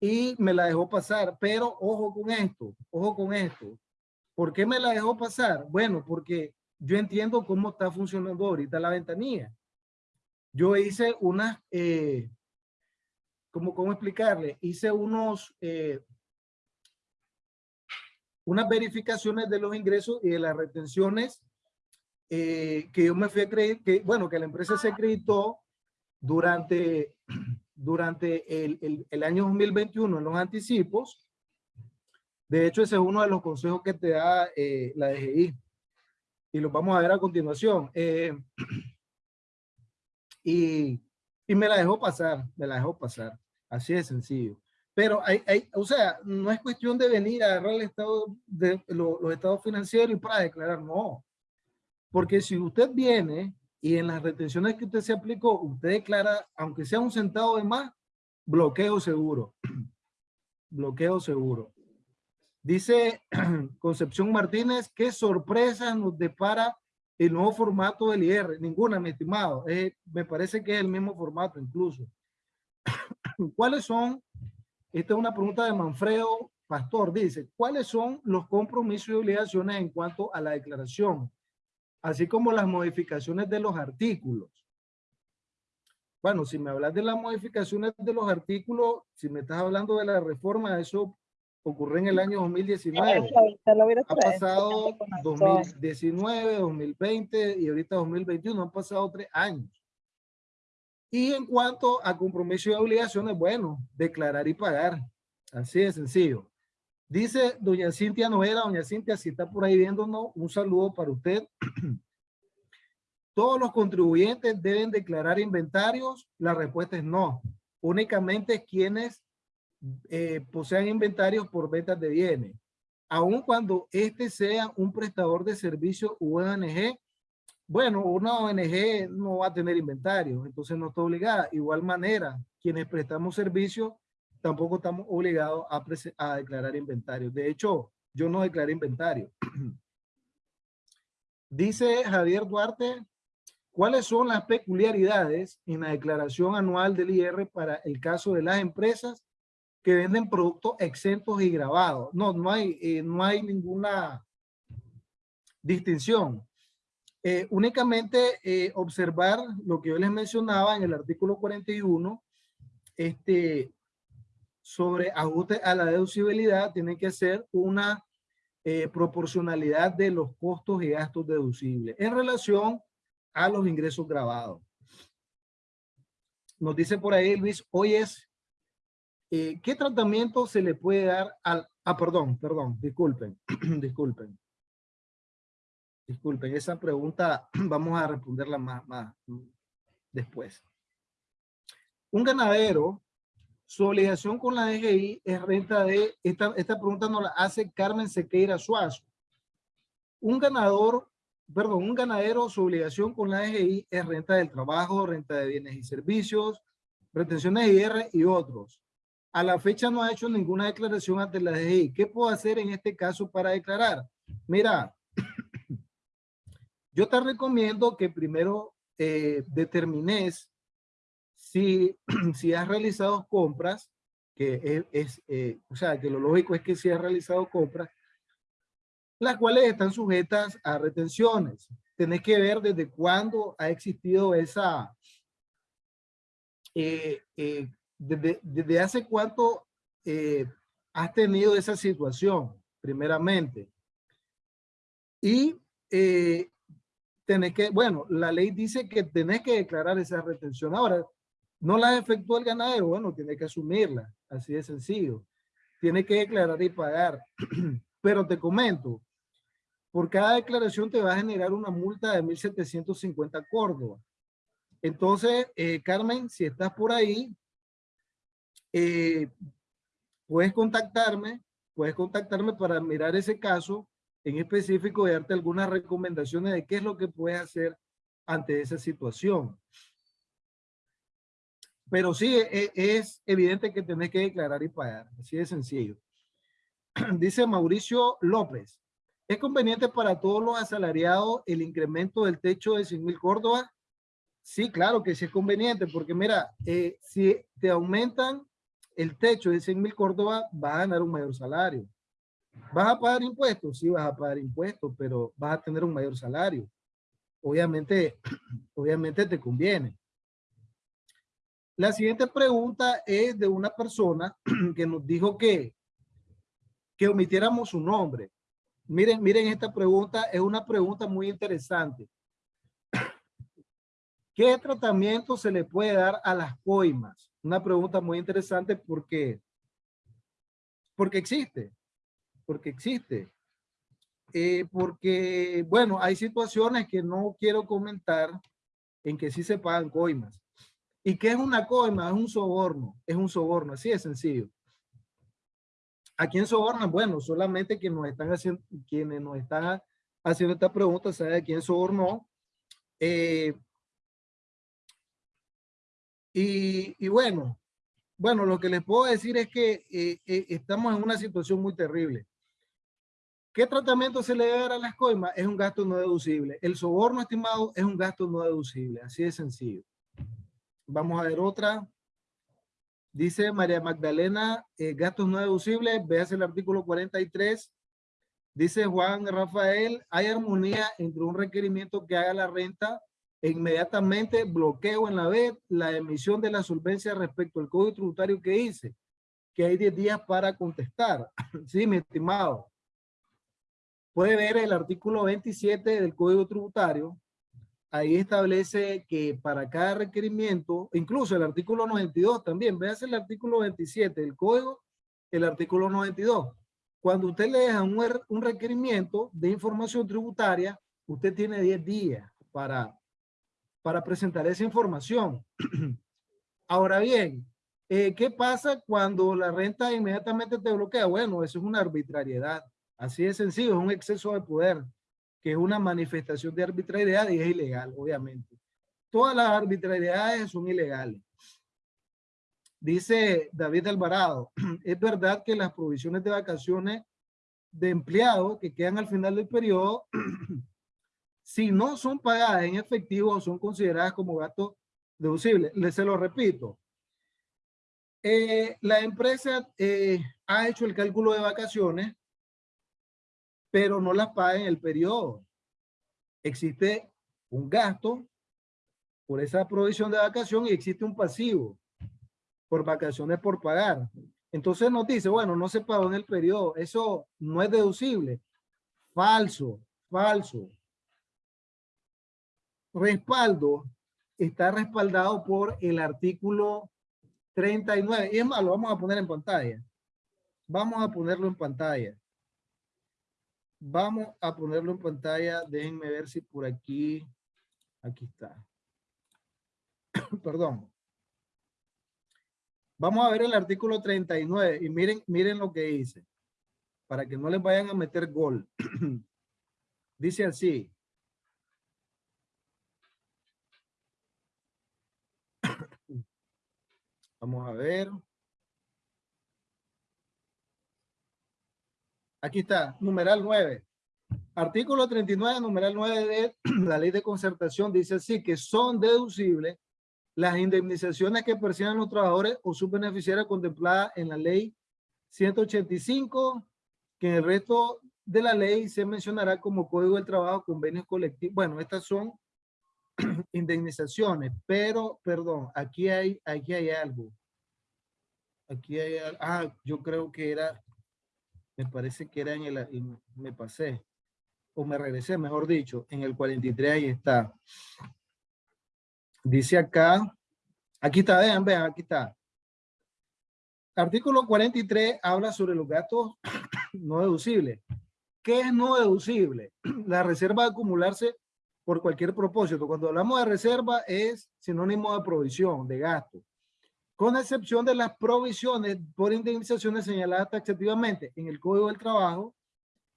y me la dejó pasar, pero ojo con esto, ojo con esto. ¿Por qué me la dejó pasar? Bueno, porque yo entiendo cómo está funcionando ahorita la ventanilla. Yo hice unas, eh, ¿cómo, ¿cómo explicarle? Hice unos, eh, unas verificaciones de los ingresos y de las retenciones eh, que yo me fui a creer que, bueno, que la empresa se acreditó durante, durante el, el, el año 2021 en los anticipos. De hecho, ese es uno de los consejos que te da eh, la DGI. Y los vamos a ver a continuación. Eh, y, y me la dejó pasar, me la dejó pasar. Así de sencillo. Pero hay, hay, o sea, no es cuestión de venir a agarrar el de lo, los estados financieros y para declarar, no. Porque si usted viene y en las retenciones que usted se aplicó, usted declara, aunque sea un centavo de más, bloqueo seguro. bloqueo seguro. Dice Concepción Martínez, ¿qué sorpresa nos depara el nuevo formato del IR? Ninguna, mi estimado. me parece que es el mismo formato incluso. ¿Cuáles son? Esta es una pregunta de Manfredo Pastor. Dice, ¿cuáles son los compromisos y obligaciones en cuanto a la declaración? Así como las modificaciones de los artículos. Bueno, si me hablas de las modificaciones de los artículos, si me estás hablando de la reforma, eso ocurrió en el año 2019. Ha pasado 2019, 2020 y ahorita 2021, han pasado tres años. Y en cuanto a compromiso y obligaciones, bueno, declarar y pagar. Así de sencillo. Dice doña Cintia Noera, doña Cintia, si está por ahí viéndonos, un saludo para usted. ¿Todos los contribuyentes deben declarar inventarios? La respuesta es no. Únicamente quienes eh, posean inventarios por ventas de bienes. Aun cuando este sea un prestador de servicio u ONG, bueno, una ONG no va a tener inventarios, entonces no está obligada. Igual manera, quienes prestamos servicio, tampoco estamos obligados a, a declarar inventarios. De hecho, yo no declaré inventario. Dice Javier Duarte, ¿cuáles son las peculiaridades en la declaración anual del IR para el caso de las empresas que venden productos exentos y grabados. No, no hay, eh, no hay ninguna distinción. Eh, únicamente eh, observar lo que yo les mencionaba en el artículo 41, este, sobre ajuste a la deducibilidad, tiene que ser una proporcionalidad de los costos y gastos deducibles en relación a los ingresos grabados. Nos dice por ahí Luis, hoy es eh, ¿qué tratamiento se le puede dar al... Ah, perdón, perdón, disculpen, disculpen. Disculpen, esa pregunta vamos a responderla más, más después. Un ganadero, su obligación con la DGI es renta de... Esta, esta pregunta nos la hace Carmen Sequeira Suazo. Un ganador, perdón, un ganadero, su obligación con la DGI es renta del trabajo, renta de bienes y servicios, retenciones IR y otros a la fecha no ha hecho ninguna declaración ante la DGI. ¿Qué puedo hacer en este caso para declarar? Mira, yo te recomiendo que primero eh, determines si, si has realizado compras, que es, eh, o sea, que lo lógico es que si has realizado compras, las cuales están sujetas a retenciones. Tenés que ver desde cuándo ha existido esa, eh, eh desde, hace cuánto eh, has tenido esa situación, primeramente. Y eh, tenés que, bueno, la ley dice que tenés que declarar esa retención. Ahora, no la efectuó el ganadero, bueno, tiene que asumirla, así de sencillo. Tiene que declarar y pagar. Pero te comento, por cada declaración te va a generar una multa de 1.750 Córdoba. Entonces, eh, Carmen, si estás por ahí, eh, puedes contactarme, puedes contactarme para mirar ese caso en específico y darte algunas recomendaciones de qué es lo que puedes hacer ante esa situación. Pero sí, e, es, evidente que tenés que declarar y pagar, así de sencillo. Dice Mauricio López, ¿es conveniente para todos los asalariados el incremento del techo de 100 mil Córdoba? Sí, claro que sí es conveniente, porque mira, eh, si te aumentan el techo de 100 mil Córdoba, vas a ganar un mayor salario. ¿Vas a pagar impuestos? Sí, vas a pagar impuestos, pero vas a tener un mayor salario. Obviamente, obviamente te conviene. La siguiente pregunta es de una persona que nos dijo que, que omitiéramos su nombre. Miren, miren esta pregunta, es una pregunta muy interesante. ¿Qué tratamiento se le puede dar a las coimas? Una pregunta muy interesante porque, porque existe, porque existe. Eh, porque, bueno, hay situaciones que no quiero comentar en que sí se pagan coimas. ¿Y qué es una coima? Es un soborno, es un soborno, así de sencillo. ¿A quién sobornan? Bueno, solamente quienes nos están haciendo, quienes nos están haciendo esta pregunta saben a quién sobornó. Eh, y, bueno, bueno, lo que les puedo decir es que eh, eh, estamos en una situación muy terrible. ¿Qué tratamiento se le debe dar a las coimas? Es un gasto no deducible. El soborno estimado es un gasto no deducible, así de sencillo. Vamos a ver otra. Dice María Magdalena, eh, gastos no deducibles, veas el artículo 43. Dice Juan Rafael, hay armonía entre un requerimiento que haga la renta e inmediatamente bloqueo en la vez la emisión de la solvencia respecto al código tributario que hice, que hay 10 días para contestar. sí, mi estimado. Puede ver el artículo 27 del código tributario, ahí establece que para cada requerimiento, incluso el artículo 92 también, veas el artículo 27 del código, el artículo 92. Cuando usted le deja un, un requerimiento de información tributaria, usted tiene 10 días para, para presentar esa información. Ahora bien, eh, ¿qué pasa cuando la renta inmediatamente te bloquea? Bueno, eso es una arbitrariedad. Así de sencillo, es un exceso de poder que es una manifestación de arbitrariedad y es ilegal, obviamente. Todas las arbitrariedades son ilegales. Dice David Alvarado, es verdad que las provisiones de vacaciones de empleados que quedan al final del periodo, si no son pagadas en efectivo, son consideradas como gastos deducibles. Les se lo repito. Eh, la empresa eh, ha hecho el cálculo de vacaciones pero no las paga en el periodo. Existe un gasto por esa provisión de vacación y existe un pasivo por vacaciones por pagar. Entonces nos dice, bueno, no se pagó en el periodo. Eso no es deducible. Falso, falso. Respaldo está respaldado por el artículo 39. Y es más, lo vamos a poner en pantalla. Vamos a ponerlo en pantalla. Vamos a ponerlo en pantalla. Déjenme ver si por aquí. Aquí está. Perdón. Vamos a ver el artículo 39 y miren, miren lo que dice. Para que no les vayan a meter gol. dice así. Vamos a ver. Aquí está, numeral 9. Artículo 39, numeral 9 de la ley de concertación dice así, que son deducibles las indemnizaciones que perciban los trabajadores o sus beneficiarios contempladas en la ley 185, que en el resto de la ley se mencionará como Código del Trabajo, convenios colectivos. Bueno, estas son indemnizaciones, pero, perdón, aquí hay, aquí hay algo. Aquí hay, ah, yo creo que era me parece que era en el, me pasé, o me regresé, mejor dicho, en el 43 ahí está. Dice acá, aquí está, vean, vean, aquí está. Artículo 43 habla sobre los gastos no deducibles. ¿Qué es no deducible? La reserva de acumularse por cualquier propósito. Cuando hablamos de reserva es sinónimo de provisión, de gasto con excepción de las provisiones por indemnizaciones señaladas taxativamente en el Código del Trabajo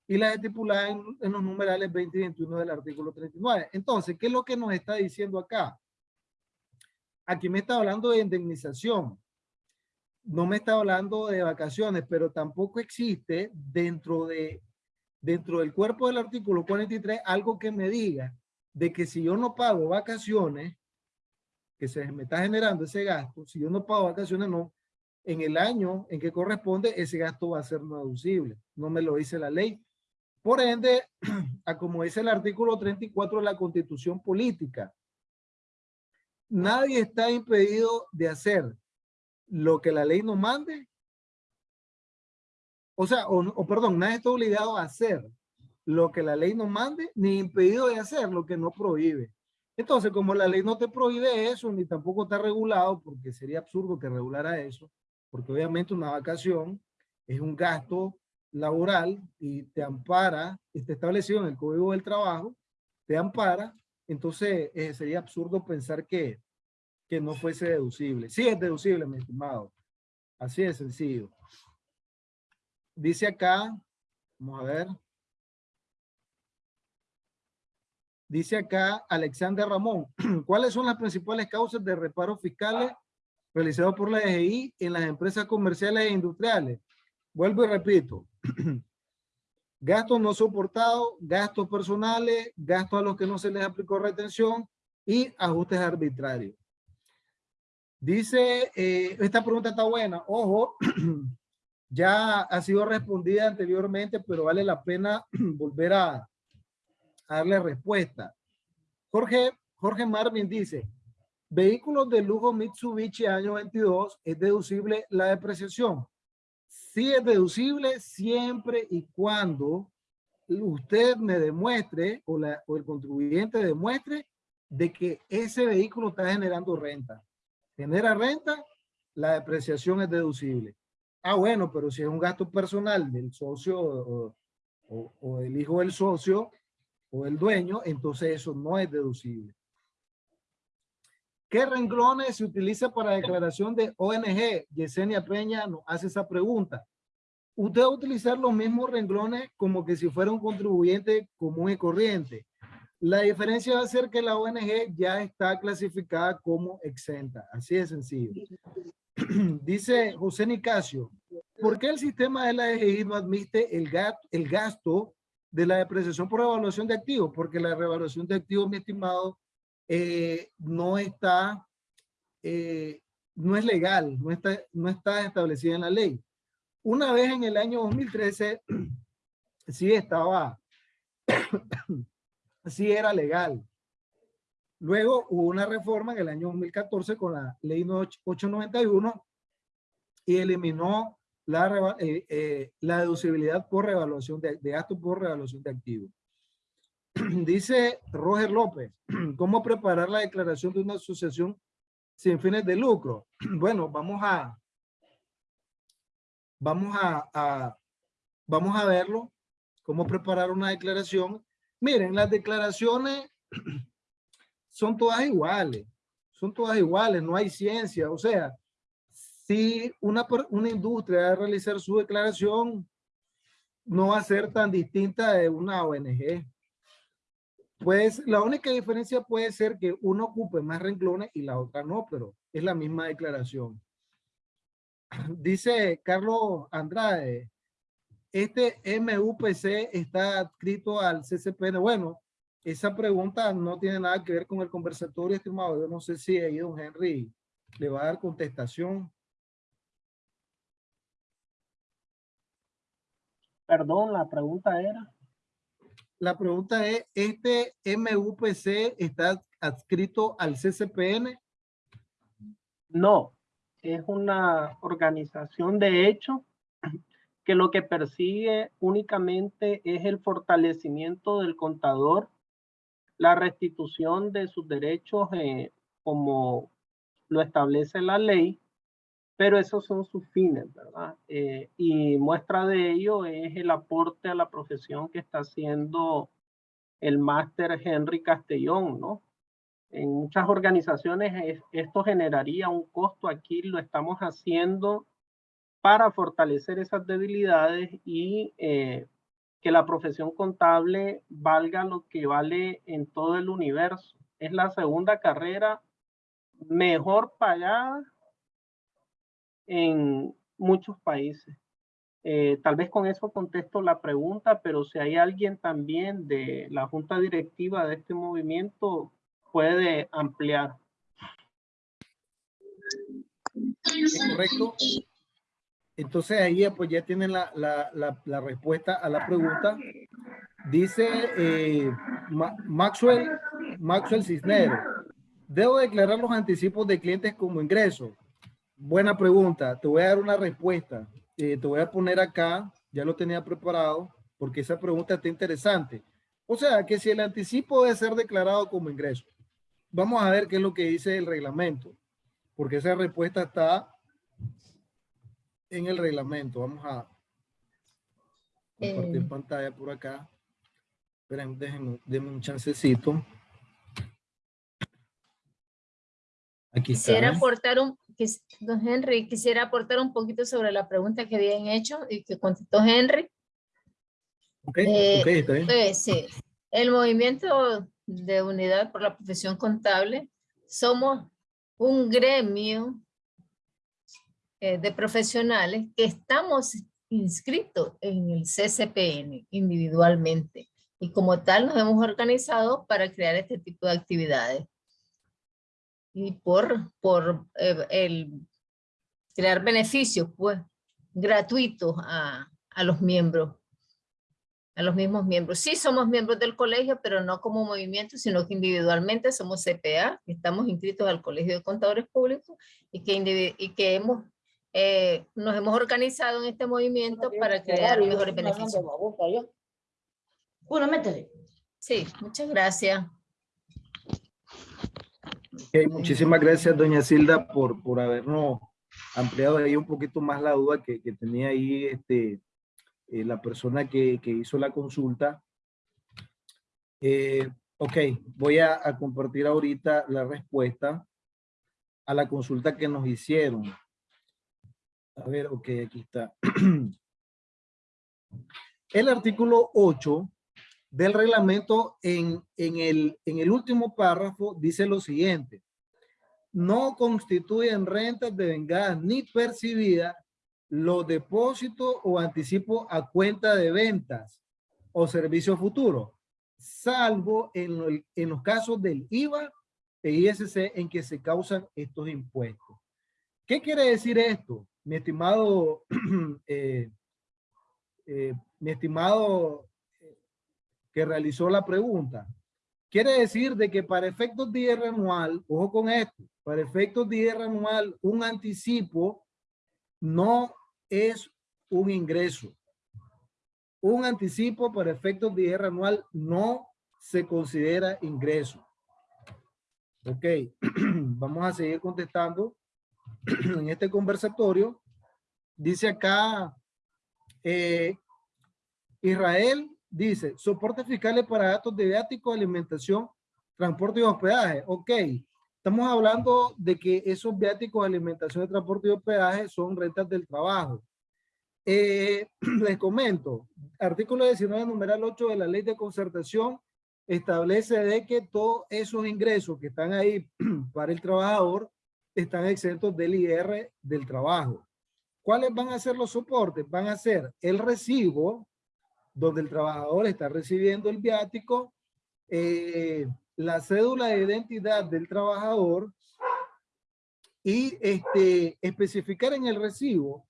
y las estipuladas en, los numerales 20 y 21 del artículo 39. Entonces, ¿qué es lo que nos está diciendo acá? Aquí me está hablando de indemnización. No me está hablando de vacaciones, pero tampoco existe dentro, de, dentro del cuerpo del artículo 43 algo que me diga de que si yo no pago vacaciones, que se me está generando ese gasto, si yo no pago vacaciones, no, en el año en que corresponde, ese gasto va a ser no deducible. No me lo dice la ley. Por ende, a como dice el artículo 34 de la Constitución Política, nadie está impedido de hacer lo que la ley nos mande. O sea, o, o perdón, nadie está obligado a hacer lo que la ley nos mande, ni impedido de hacer lo que no prohíbe. Entonces, como la ley no te prohíbe eso, ni tampoco está regulado, porque sería absurdo que regulara eso, porque obviamente una vacación es un gasto laboral y te ampara, está establecido en el Código del Trabajo, te ampara, entonces eh, sería absurdo pensar que, que no fuese deducible. Sí es deducible, mi estimado. Así de sencillo. Dice acá, vamos a ver. Dice acá Alexander Ramón, ¿cuáles son las principales causas de reparos fiscales realizados por la DGI en las empresas comerciales e industriales? Vuelvo y repito. gastos no soportados, gastos personales, gastos a los que no se les aplicó retención y ajustes arbitrarios. Dice, eh, esta pregunta está buena. Ojo, ya ha sido respondida anteriormente, pero vale la pena volver a, darle respuesta. Jorge, Jorge Marvin dice, vehículos de lujo Mitsubishi año 22, ¿es deducible la depreciación? Sí es deducible siempre y cuando usted me demuestre o, el contribuyente demuestre de que ese vehículo está generando renta. Genera renta, la depreciación es deducible. Ah, bueno, pero si es un gasto personal del socio o, o, hijo del socio, o el dueño, entonces eso no es deducible. ¿Qué renglones se utiliza para declaración de ONG? Yesenia Peña nos hace esa pregunta. Usted va a utilizar los mismos renglones como que si fuera un contribuyente común y corriente. La diferencia va a ser que la ONG ya está clasificada como exenta. Así de sencillo. Dice José Nicasio, ¿por qué el sistema de la EGI no admite el, el gasto de la depreciación por evaluación de activos, porque la revaluación de activos, mi estimado, eh, no está, eh, no es legal, no está, no está establecida en la ley. Una vez en el año 2013, sí estaba, sí era legal. Luego hubo una reforma en el año 2014 con la ley 891 y eliminó la, eh, eh, la deducibilidad por revaluación de, de gastos por revaluación de activos. Dice Roger López, ¿cómo preparar la declaración de una asociación sin fines de lucro? Bueno, vamos a, vamos a, a, vamos a verlo, cómo preparar una declaración. Miren, las declaraciones son todas iguales, son todas iguales, no hay ciencia, o sea, si una, una industria a realizar su declaración, no va a ser tan distinta de una ONG. Pues la única diferencia puede ser que uno ocupe más renglones y la otra no, pero es la misma declaración. Dice Carlos Andrade, este MUPC está adscrito al CCPN. Bueno, esa pregunta no tiene nada que ver con el conversatorio, estimado. Yo no sé si ahí don Henry le va a dar contestación. Perdón, la pregunta era. La pregunta es, ¿este MUPC está adscrito al CCPN? No, es una organización de hecho que lo que persigue únicamente es el fortalecimiento del contador, la restitución de sus derechos eh, como lo establece la ley pero esos son sus fines, ¿verdad? Eh, y muestra de ello es el aporte a la profesión que está haciendo el máster Henry Castellón, ¿no? En muchas organizaciones esto generaría un costo, aquí lo estamos haciendo para fortalecer esas debilidades y eh, que la profesión contable valga lo que vale en todo el universo. Es la segunda carrera mejor pagada en muchos países. Eh, tal vez con eso contesto la pregunta, pero si hay alguien también de la junta directiva de este movimiento, puede ampliar. Correcto. Entonces ahí pues ya tienen la, la, la, respuesta a la pregunta. Dice eh, Maxwell, Maxwell Cisnero, ¿debo declarar los anticipos de clientes como ingreso? Buena pregunta. Te voy a dar una respuesta. Eh, te voy a poner acá, ya lo tenía preparado. porque esa pregunta está interesante. O sea, que si el anticipo debe ser declarado como ingreso. Vamos a ver qué es lo que dice el reglamento, porque esa respuesta está en el reglamento. Vamos a compartir Eh. pantalla por acá. Esperen, déjenme, un chancecito. Aquí está. Quisiera aportar un, don Henry, quisiera aportar un poquito sobre la pregunta que habían hecho y que contestó Henry. Ok, Eh, ok, está bien. Pues sí, el movimiento de unidad por la profesión contable, somos un gremio eh, de profesionales que estamos inscritos en el CCPN individualmente y como tal nos hemos organizado para crear este tipo de actividades. Y por, por eh, el crear beneficios pues gratuitos a, a los miembros a los mismos miembros. Sí somos miembros del colegio, pero no como movimiento, sino que individualmente somos CPA, estamos inscritos al Colegio de Contadores Públicos y que, y que hemos, eh, nos hemos organizado en este movimiento para crear mejores beneficios. Bueno, métele. Sí, muchas gracias. Ok, muchísimas gracias, doña Silda, por, por habernos ampliado ahí un poquito más la duda que, que tenía ahí este, eh, la persona que, que hizo la consulta. Eh, ok, voy a, a compartir ahorita la respuesta a la consulta que nos hicieron. A ver, ok, aquí está. El artículo 8 del reglamento en, en, el, en el último párrafo dice lo siguiente. No constituyen rentas devengadas ni percibidas los depósitos o anticipos a cuenta de ventas o servicios futuros, salvo en, los casos del IVA e ISC en que se causan estos impuestos. ¿Qué quiere decir esto? Mi estimado, eh, eh, mi estimado realizó la pregunta. Quiere decir de que para efectos de IR anual, ojo con esto, para efectos de IR anual, un anticipo no es un ingreso. Un anticipo para efectos de IR anual no se considera ingreso. Ok, vamos a seguir contestando en este conversatorio. Dice acá, eh, Israel dice, soporte fiscales para gastos de viático, alimentación, transporte y hospedaje. Ok, estamos hablando de que esos viáticos, alimentación, transporte y hospedaje son rentas del trabajo. Eh, les comento, artículo 19, numeral 8 de la ley de concertación establece de que todos esos ingresos que están ahí para el trabajador están exentos del IR del trabajo. ¿Cuáles van a ser los soportes? Van a ser el recibo, donde el trabajador está recibiendo el viático, eh, la cédula de identidad del trabajador y este, especificar en el recibo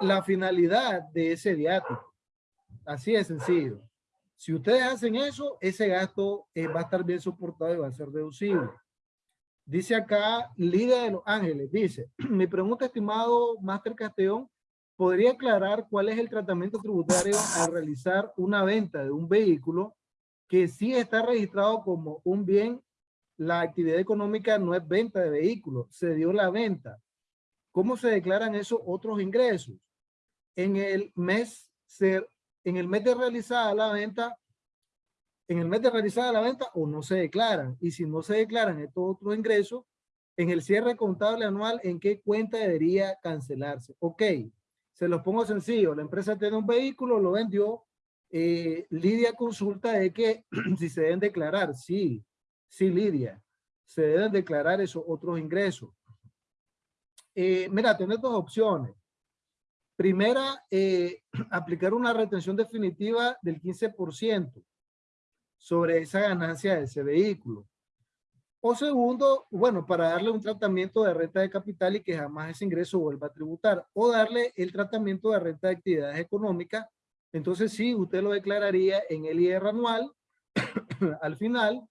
la finalidad de ese viático. Así de sencillo. Si ustedes hacen eso, ese gasto eh, va a estar bien soportado y va a ser deducible. Dice acá Liga de los Ángeles, dice, mi pregunta, estimado Máster Castellón, ¿podría aclarar cuál es el tratamiento tributario al realizar una venta de un vehículo que sí está registrado como un bien? La actividad económica no es venta de vehículos, se dio la venta. ¿Cómo se declaran esos otros ingresos? En el mes, en el mes de realizada la venta, en el mes de realizada la venta o no se declaran. Y si no se declaran estos otros ingresos, en el cierre contable anual, ¿en qué cuenta debería cancelarse? Ok, se los pongo sencillo. La empresa tiene un vehículo, lo vendió. Eh, Lidia consulta de que si se deben declarar. Sí, sí, Lidia. Se deben declarar esos otros ingresos. Eh, mira, tienes dos opciones. Primera, eh, aplicar una retención definitiva del 15% sobre esa ganancia de ese vehículo. O segundo, bueno, para darle un tratamiento de renta de capital y que jamás ese ingreso vuelva a tributar. O darle el tratamiento de renta de actividades económicas. Entonces sí, usted lo declararía en el IR anual al final,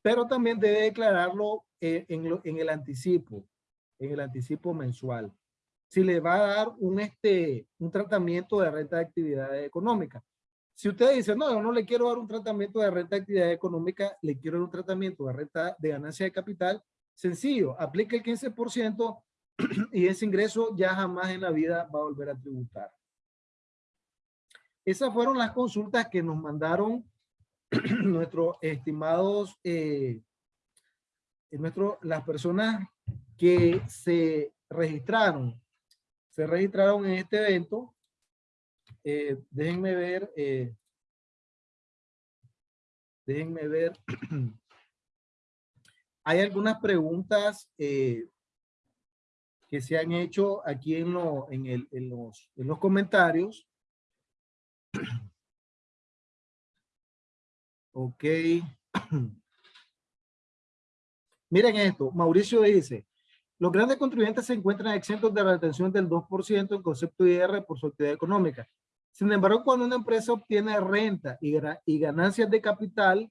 pero también debe declararlo eh, en, en el anticipo, en el anticipo mensual. si le va a dar un, este, un tratamiento de renta de actividad económica. Si usted dice, no, yo no le quiero dar un tratamiento de renta de actividad económica, le quiero dar un tratamiento de renta de ganancia de capital, sencillo, aplique el 15% y ese ingreso ya jamás en la vida va a volver a tributar. Esas fueron las consultas que nos mandaron nuestros estimados, eh, nuestro, las personas que se registraron, se registraron en este evento. Eh, déjenme ver, eh, déjenme ver. Hay algunas preguntas eh, que se han hecho aquí en, lo, en, los, en los comentarios. Ok. Miren esto, Mauricio dice, los grandes contribuyentes se encuentran exentos de la retención del 2% en concepto IR por su actividad económica. Sin embargo, cuando una empresa obtiene renta y, ganancias de capital,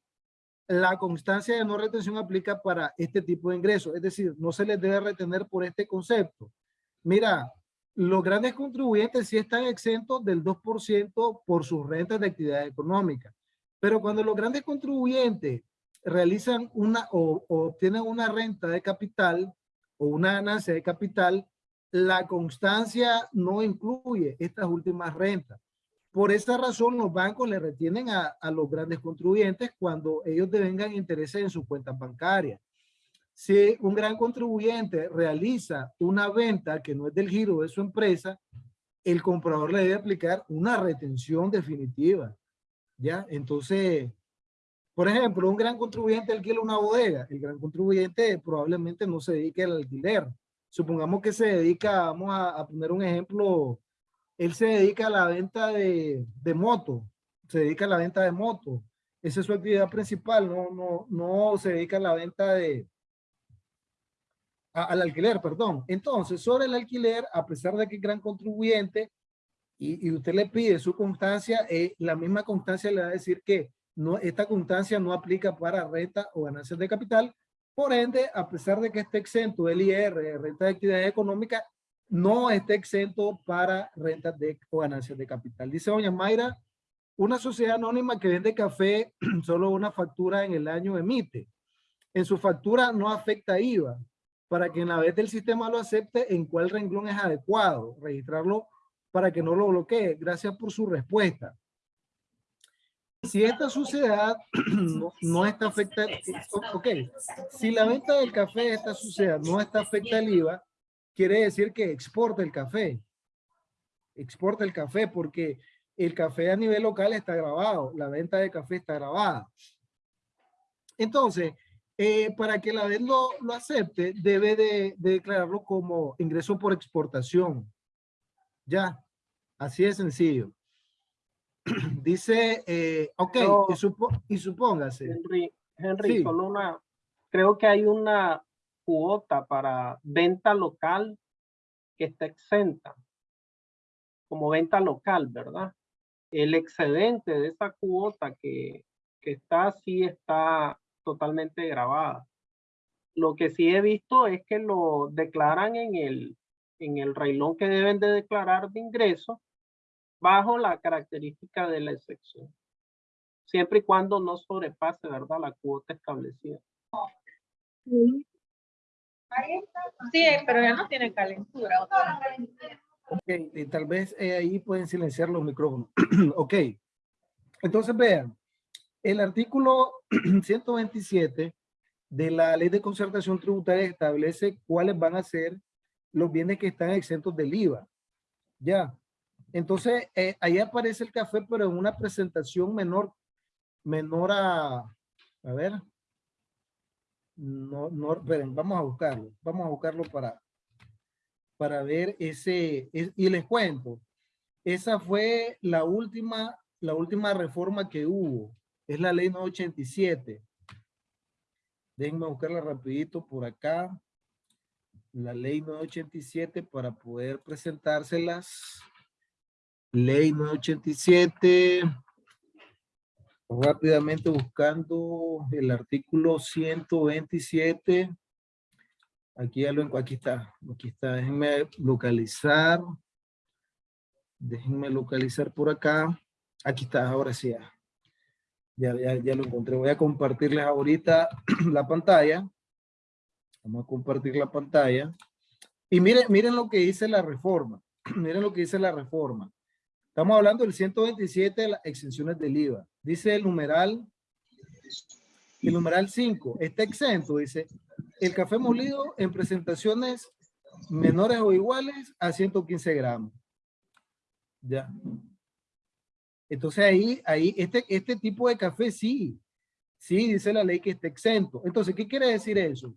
la constancia de no retención aplica para este tipo de ingresos. Es decir, no se les debe retener por este concepto. Mira, los grandes contribuyentes sí están exentos del 2% por sus rentas de actividad económica. Pero cuando los grandes contribuyentes realizan una o, obtienen una renta de capital o una ganancia de capital, la constancia no incluye estas últimas rentas. Por esa razón, los bancos le retienen a, los grandes contribuyentes cuando ellos devengan intereses en sus cuentas bancarias. Si un gran contribuyente realiza una venta que no es del giro de su empresa, el comprador le debe aplicar una retención definitiva. ¿Ya? Entonces, por ejemplo, un gran contribuyente alquila una bodega. El gran contribuyente probablemente no se dedique al alquiler. Supongamos que se dedica, vamos a, poner un ejemplo, él se dedica a la venta de, de moto, se dedica a la venta de moto. Esa es su actividad principal, no, no, no se dedica a la venta de, al alquiler, perdón. Entonces, sobre el alquiler, a pesar de que es gran contribuyente, y, usted le pide su constancia, eh, la misma constancia le va a decir que no, esta constancia no aplica para renta o ganancias de capital. Por ende, a pesar de que esté exento del IR, renta de actividad económica, no esté exento para rentas de, o ganancias de capital. Dice doña Mayra, una sociedad anónima que vende café, solo una factura en el año emite. En su factura no afecta IVA. Para que en la vez del sistema lo acepte, ¿en cuál renglón es adecuado? Registrarlo para que no lo bloquee. Gracias por su respuesta. Si esta sociedad no, está afectada, ok, si la venta del café de esta sociedad no está afecta al IVA, quiere decir que exporta el café. Exporta el café porque el café a nivel local está grabado, la venta de café está grabada. Entonces, eh, para que la vez lo, lo acepte, debe de, declararlo como ingreso por exportación. Ya, así de sencillo. Dice, eh, ok, y, supóngase. Henry, Henry solo una, creo que hay una cuota para venta local que está exenta, como venta local, ¿verdad? El excedente de esa cuota que, que está, sí está totalmente grabada. Lo que sí he visto es que lo declaran en el, en el que deben de declarar de ingreso bajo la característica de la excepción. Siempre y cuando no sobrepase, ¿verdad? La cuota establecida. Pero ya no tiene calentura. Ok, y tal vez eh, ahí pueden silenciar los micrófonos. ok, entonces vean, el artículo 127 de la ley de concertación tributaria establece cuáles van a ser los bienes que están exentos del IVA. Ya. Entonces, eh, ahí aparece el café, pero en una presentación menor, menor a, a ver, no, no, vamos a buscarlo, vamos a buscarlo para, para ver ese, y les cuento, esa fue la última, la última reforma que hubo es la ley 987. Déjenme buscarla rapidito por acá. La ley 987 para poder presentárselas. Ley 987. Rápidamente buscando el artículo 127. Aquí ya lo aquí está, aquí está, déjenme localizar. Déjenme localizar por acá. Aquí está, ahora sí ya. Ya, ya, ya lo encontré. Voy a compartirles ahorita la pantalla. Vamos a compartir la pantalla. Y miren, miren lo que dice la reforma. miren lo que dice la reforma. Estamos hablando del 127 de las exenciones del IVA. Dice el numeral, el numeral 5, está exento, dice, el café molido en presentaciones menores o iguales a 115 gramos. Ya. Entonces ahí, ahí, este, este tipo de café sí, sí, dice la ley que está exento. Entonces, ¿qué quiere decir eso?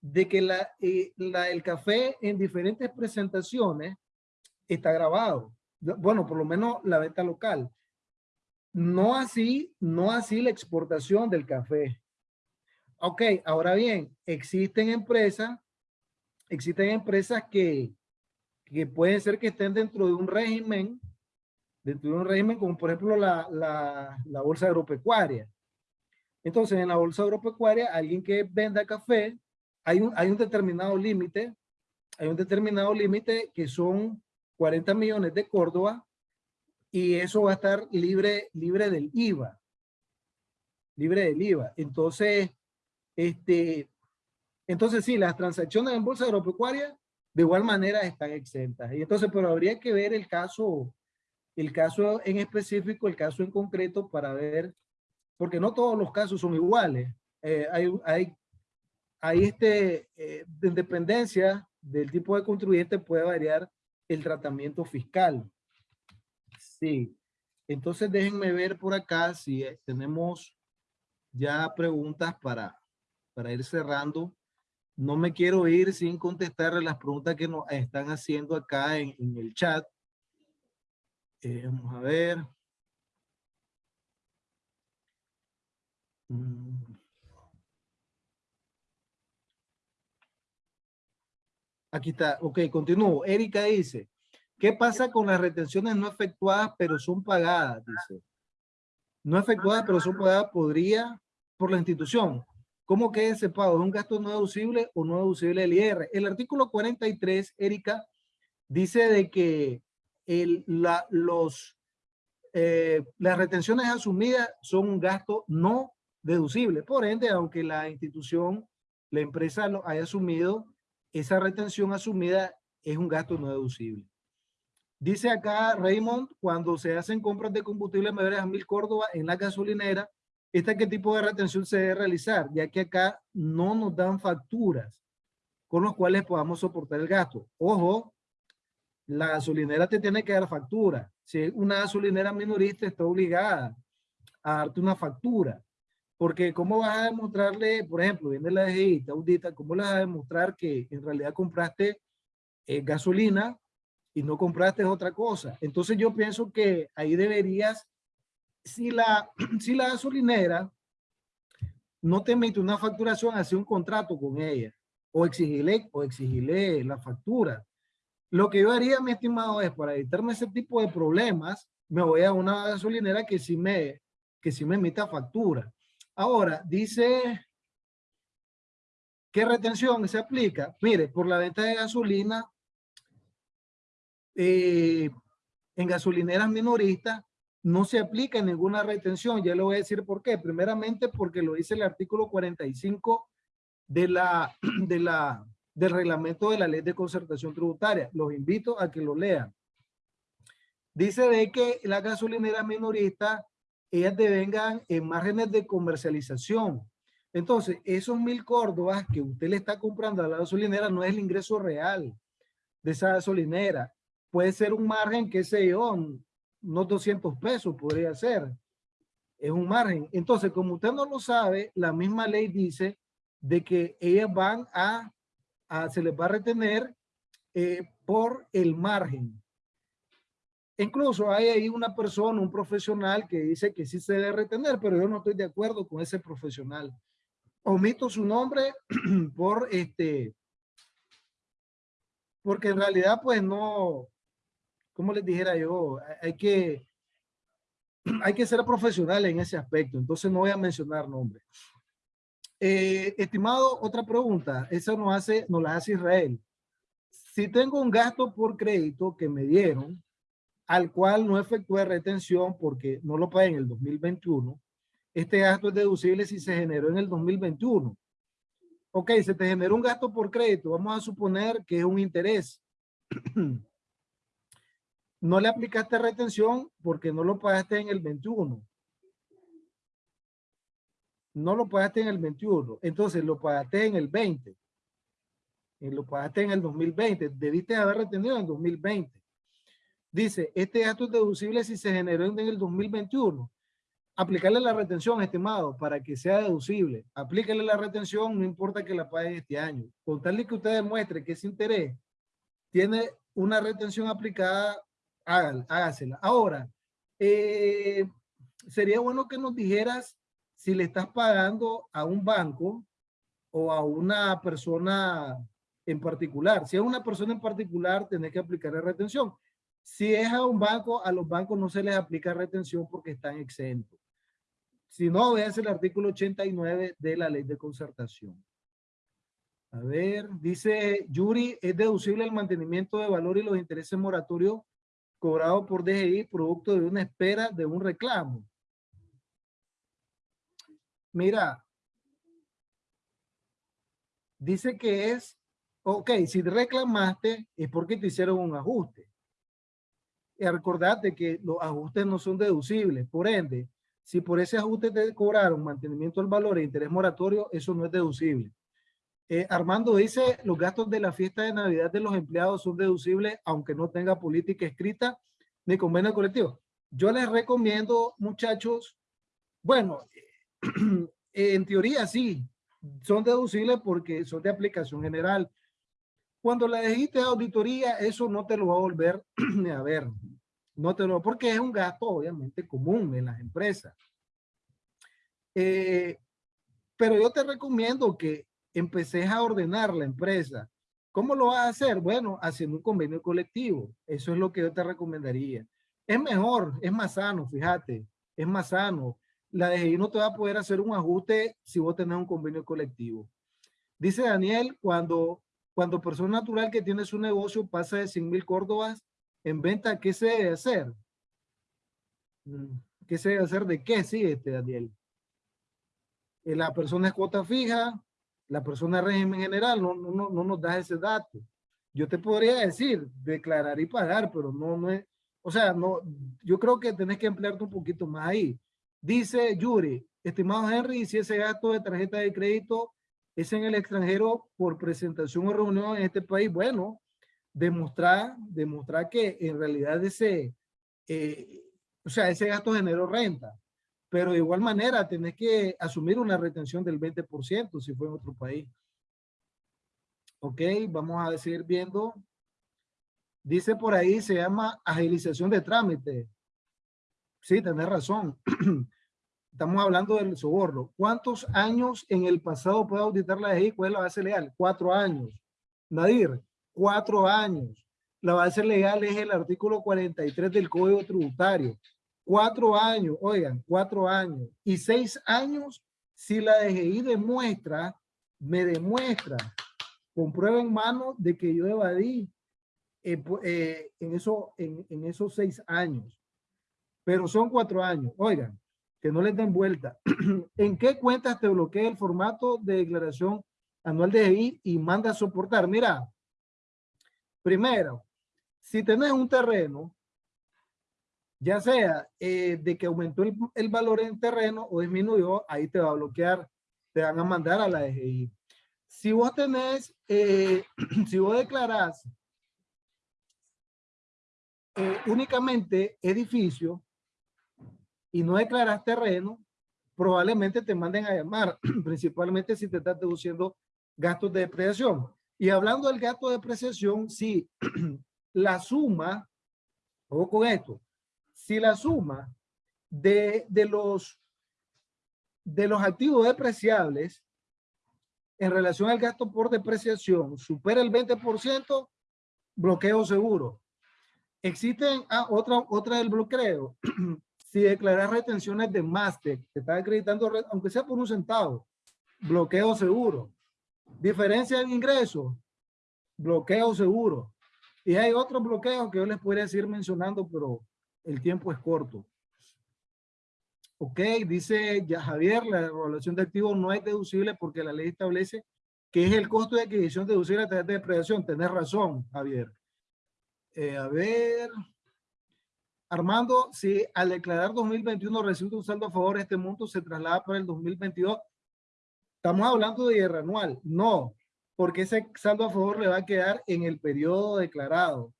De que la, eh, el café en diferentes presentaciones está grabado. Bueno, por lo menos la venta local. No así, no así la exportación del café. Ok, ahora bien, existen empresas, existen empresas que, que pueden ser que estén dentro de un régimen, dentro de un régimen como por ejemplo la, la, la bolsa agropecuaria. Entonces, en la bolsa agropecuaria, alguien que venda café, hay un, hay un determinado límite, hay un determinado límite que son 40 millones de Córdoba y eso va a estar libre, libre del IVA. Libre del IVA. Entonces, este, entonces sí, las transacciones en bolsa agropecuaria de igual manera están exentas. Y entonces, pero habría que ver el caso, el caso en específico, el caso en concreto para ver, porque no todos los casos son iguales. Eh, hay, hay, hay este, eh, de independencia del tipo de contribuyente puede variar el tratamiento fiscal. Sí. Entonces déjenme ver por acá si eh, tenemos ya preguntas para, para ir cerrando. No me quiero ir sin contestar las preguntas que nos están haciendo acá en, el chat. Eh, vamos a ver. Mm. Aquí está, ok, continúo. Erika dice, ¿qué pasa con las retenciones no efectuadas pero son pagadas? Dice, no efectuadas pero son pagadas podría por la institución. ¿Cómo queda ese pago? ¿Es un gasto no deducible o no deducible del IR? El artículo 43, Erika, dice de que los, eh, las retenciones asumidas son un gasto no deducible. Por ende, aunque la institución, la empresa lo haya asumido, esa retención asumida es un gasto no deducible. Dice acá Raymond, cuando se hacen compras de combustible mayores a mil Córdoba en la gasolinera, ¿esta qué tipo de retención se debe realizar? Ya que acá no nos dan facturas con los cuales podamos soportar el gasto. Ojo, la gasolinera te tiene que dar factura. Si una gasolinera minorista está obligada a darte una factura. Porque ¿cómo vas a demostrarle, por ejemplo, viene la DGI, te audita, ¿cómo le vas a demostrar que en realidad compraste eh, gasolina y no compraste otra cosa? Entonces yo pienso que ahí deberías, si la, si la gasolinera no te emite una facturación, hace un contrato con ella o exigirle, o exigirle la factura. Lo que yo haría, mi estimado, es para evitarme ese tipo de problemas, me voy a una gasolinera que sí me, que sí me emita factura. Ahora, dice, ¿qué retención se aplica? Mire, por la venta de gasolina, eh, en gasolineras minoristas, no se aplica ninguna retención. Ya le voy a decir por qué. Primeramente, porque lo dice el artículo 45 de la, de la, del reglamento de la ley de concertación tributaria. Los invito a que lo lean. Dice de que la gasolinera minorista ellas devengan en márgenes de comercialización. Entonces, esos mil córdobas que usted le está comprando a la gasolinera no es el ingreso real de esa gasolinera. Puede ser un margen, qué sé yo, unos 200 pesos podría ser. Es un margen. Entonces, como usted no lo sabe, la misma ley dice de que ellas van a, a se les va a retener eh, por el margen. Incluso hay ahí una persona, un profesional que dice que sí se debe retener, pero yo no estoy de acuerdo con ese profesional. Omito su nombre por este, porque en realidad pues no, como les dijera yo, hay que, hay que ser profesional en ese aspecto, entonces no voy a mencionar nombres. Eh, estimado, otra pregunta. Esa nos hace, nos la hace Israel. Si tengo un gasto por crédito que me dieron, al cual no efectué retención porque no lo pagué en el 2021, este gasto es deducible si se generó en el 2021. Ok, se te generó un gasto por crédito. Vamos a suponer que es un interés. no le aplicaste retención porque no lo pagaste en el 21. No lo pagaste en el 21. Entonces lo pagaste en el 20. Y lo pagaste en el 2020. Debiste haber retenido en el 2020. Dice, este gasto es deducible si se generó en el 2021 aplicarle la retención, estimado, para que sea deducible. Aplíquele la retención, no importa que la pague este año. Con tal que usted demuestre que ese interés tiene una retención aplicada, hágasela. Ahora, eh, sería bueno que nos dijeras si le estás pagando a un banco o a una persona en particular. Si es una persona en particular, tenés que aplicarle retención. Si es a un banco, a los bancos no se les aplica retención porque están exentos. Si no, veas el artículo 89 de la ley de concertación. A ver, dice Yuri, es deducible el mantenimiento de valor y los intereses moratorios cobrados por DGI producto de una espera de un reclamo. Mira, dice que es, ok, si reclamaste es porque te hicieron un ajuste. Y recordate que los ajustes no son deducibles, por ende, si por ese ajuste te cobraron mantenimiento del valor e interés moratorio, eso no es deducible. Eh, Armando dice, los gastos de la fiesta de Navidad de los empleados son deducibles, aunque no tenga política escrita ni convenio colectivo. Yo les recomiendo, muchachos, bueno, en teoría sí, son deducibles porque son de aplicación general. Cuando la dijiste de auditoría, eso no te lo va a volver a ver. No te lo, porque es un gasto obviamente común en las empresas. Eh, pero yo te recomiendo que empeces a ordenar la empresa. ¿Cómo lo vas a hacer? Bueno, haciendo un convenio colectivo. Eso es lo que yo te recomendaría. Es mejor, es más sano, fíjate, es más sano. La DGI no te va a poder hacer un ajuste si vos tenés un convenio colectivo. Dice Daniel, cuando, cuando persona natural que tiene su negocio pasa de 100 mil córdobas en venta, ¿qué se debe hacer? Mm, ¿Qué se debe hacer de qué? Sí, este Daniel. Eh, la persona es cuota fija, la persona régimen general, no, no, no nos da ese dato. Yo te podría decir, declarar y pagar, pero no, no es, o sea, no, yo creo que tenés que emplearte un poquito más ahí. Dice Yuri, estimado Henry, si ese gasto de tarjeta de crédito es en el extranjero por presentación o reunión en este país, bueno, demostrar, demostrar que en realidad ese, eh, o sea, ese gasto generó renta. Pero de igual manera tenés que asumir una retención del 20% si fue en otro país. Ok, vamos a seguir viendo. Dice por ahí, se llama agilización de trámite. Sí, tenés razón. Estamos hablando del soborno. ¿Cuántos años en el pasado puede auditar la EI? ¿Cuál es la base legal? Cuatro años. Nadir, cuatro años. La base legal es el artículo 43 del Código Tributario. Cuatro años, oigan, cuatro años. Y seis años si la DGI demuestra, me demuestra, con prueba en mano de que yo evadí eh, eh, en, eso, en, esos seis años. Pero son cuatro años. Oigan, que no les den vuelta. ¿En qué cuentas te bloquea el formato de declaración anual de DGI y manda a soportar? Mira, Primero, si tenés un terreno, ya sea eh, de que aumentó el, valor en terreno o disminuyó, ahí te va a bloquear, te van a mandar a la DGI. Si vos tenés, eh, si vos declarás eh, únicamente edificio y no declaras terreno, probablemente te manden a llamar, principalmente si te estás deduciendo gastos de depreciación. Y hablando del gasto de depreciación, si la suma, ojo con esto, si la suma de, de, los, de los activos depreciables en relación al gasto por depreciación supera el 20%, bloqueo seguro. Existen ah, otra, otra del bloqueo. si declaras retenciones de máster, te está acreditando, aunque sea por un centavo, bloqueo seguro. Diferencia en ingresos, bloqueo seguro. Y hay otros bloqueos que yo les podría seguir mencionando, pero el tiempo es corto. Ok, dice ya Javier, la evaluación de activos no es deducible porque la ley establece que es el costo de adquisición deducible a través de depreciación. Tenés razón, Javier. Eh, a ver. Armando, si al declarar 2021 recibe un saldo a favor, este monto se traslada para el 2022. Estamos hablando de guerra anual. No, porque ese saldo a favor le va a quedar en el periodo declarado.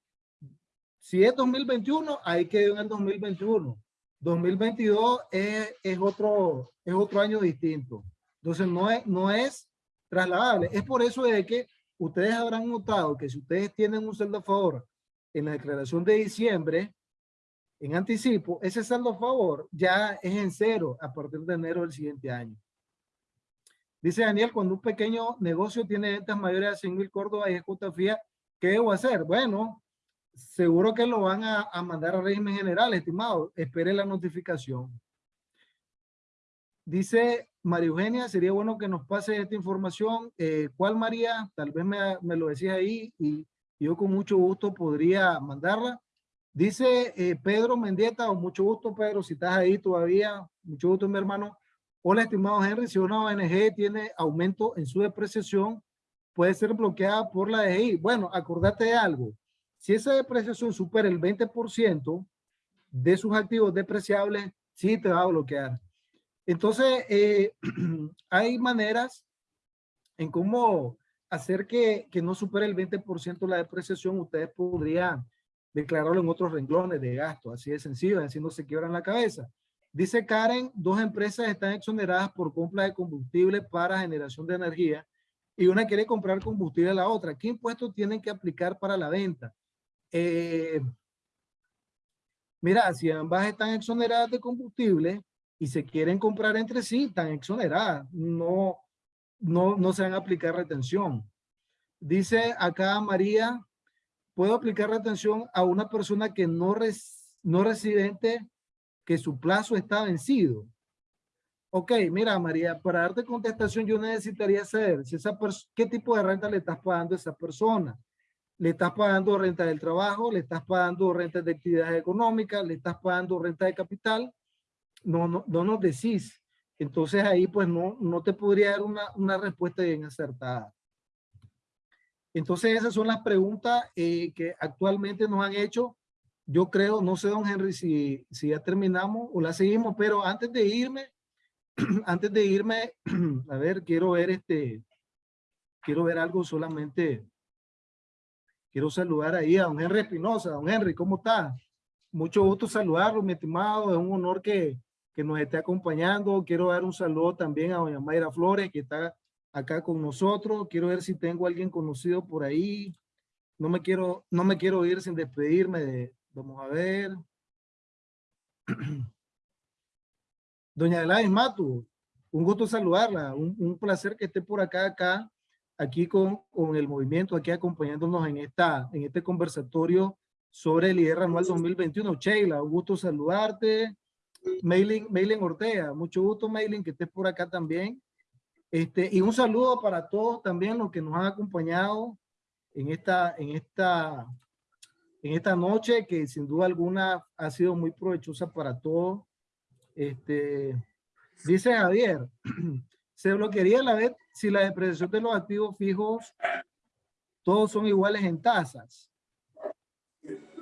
Si es 2021, ahí quedó en el 2021. 2022 es, es, otro, es otro año distinto. Entonces no es, no es trasladable. Es por eso de que ustedes habrán notado que si ustedes tienen un saldo a favor en la declaración de diciembre, en anticipo, ese saldo a favor ya es en cero a partir de enero del siguiente año. Dice Daniel, cuando un pequeño negocio tiene ventas mayores a 100 mil Córdoba y ejecuta fía, ¿qué debo hacer? Bueno, seguro que lo van a, mandar a régimen general, estimado. Espere la notificación. Dice María Eugenia, sería bueno que nos pase esta información. Eh, ¿Cuál María? Tal vez me, me lo decía ahí y yo con mucho gusto podría mandarla. Dice eh, Pedro Mendieta, o mucho gusto Pedro, si estás ahí todavía, mucho gusto mi hermano. Hola, estimado Henry, si una ONG tiene aumento en su depreciación, puede ser bloqueada por la DGI. Bueno, acordate de algo. Si esa depreciación supera el 20% de sus activos depreciables, sí te va a bloquear. Entonces, eh, hay maneras en cómo hacer que, que no supere el 20% la depreciación. Ustedes podrían declararlo en otros renglones de gasto. Así de sencillo, así no se quiebran la cabeza. Dice Karen, dos empresas están exoneradas por compra de combustible para generación de energía y una quiere comprar combustible a la otra. ¿Qué impuestos tienen que aplicar para la venta? Eh, mira, si ambas están exoneradas de combustible y se quieren comprar entre sí, están exoneradas. No, no, no se van a aplicar retención. Dice acá María, puedo aplicar retención a una persona que no, res, no residente que su plazo está vencido. Ok, mira María, para darte contestación yo necesitaría saber si esa qué tipo de renta le estás pagando a esa persona. ¿Le estás pagando renta del trabajo? ¿Le estás pagando renta de actividades económicas? ¿Le estás pagando renta de capital? No, no, no nos decís. Entonces ahí pues no, no te podría dar una, una respuesta bien acertada. Entonces esas son las preguntas eh, que actualmente nos han hecho yo creo, no sé, don Henry, si, si ya terminamos o la seguimos, pero antes de irme, antes de irme, a ver, quiero ver este, quiero ver algo solamente, quiero saludar ahí a don Henry Espinosa. Don Henry, ¿cómo está? Mucho gusto saludarlo, mi estimado, es un honor que, que nos esté acompañando. Quiero dar un saludo también a doña Mayra Flores, que está acá con nosotros. Quiero ver si tengo alguien conocido por ahí. No me quiero, no me quiero ir sin despedirme de, Vamos a ver. Doña Adelaide Matu, un gusto saludarla, un, placer que esté por acá, acá, aquí con, con el movimiento, aquí acompañándonos en, esta, en este conversatorio sobre el IR anual 2021. Sheila, un gusto saludarte. Maylin, Maylin Ortega, mucho gusto Maylin que estés por acá también. Este, y un saludo para todos también los que nos han acompañado en esta, en esta en esta noche que sin duda alguna ha sido muy provechosa para todos. Este, dice Javier, se bloquearía la vez si la depreciación de los activos fijos todos son iguales en tasas.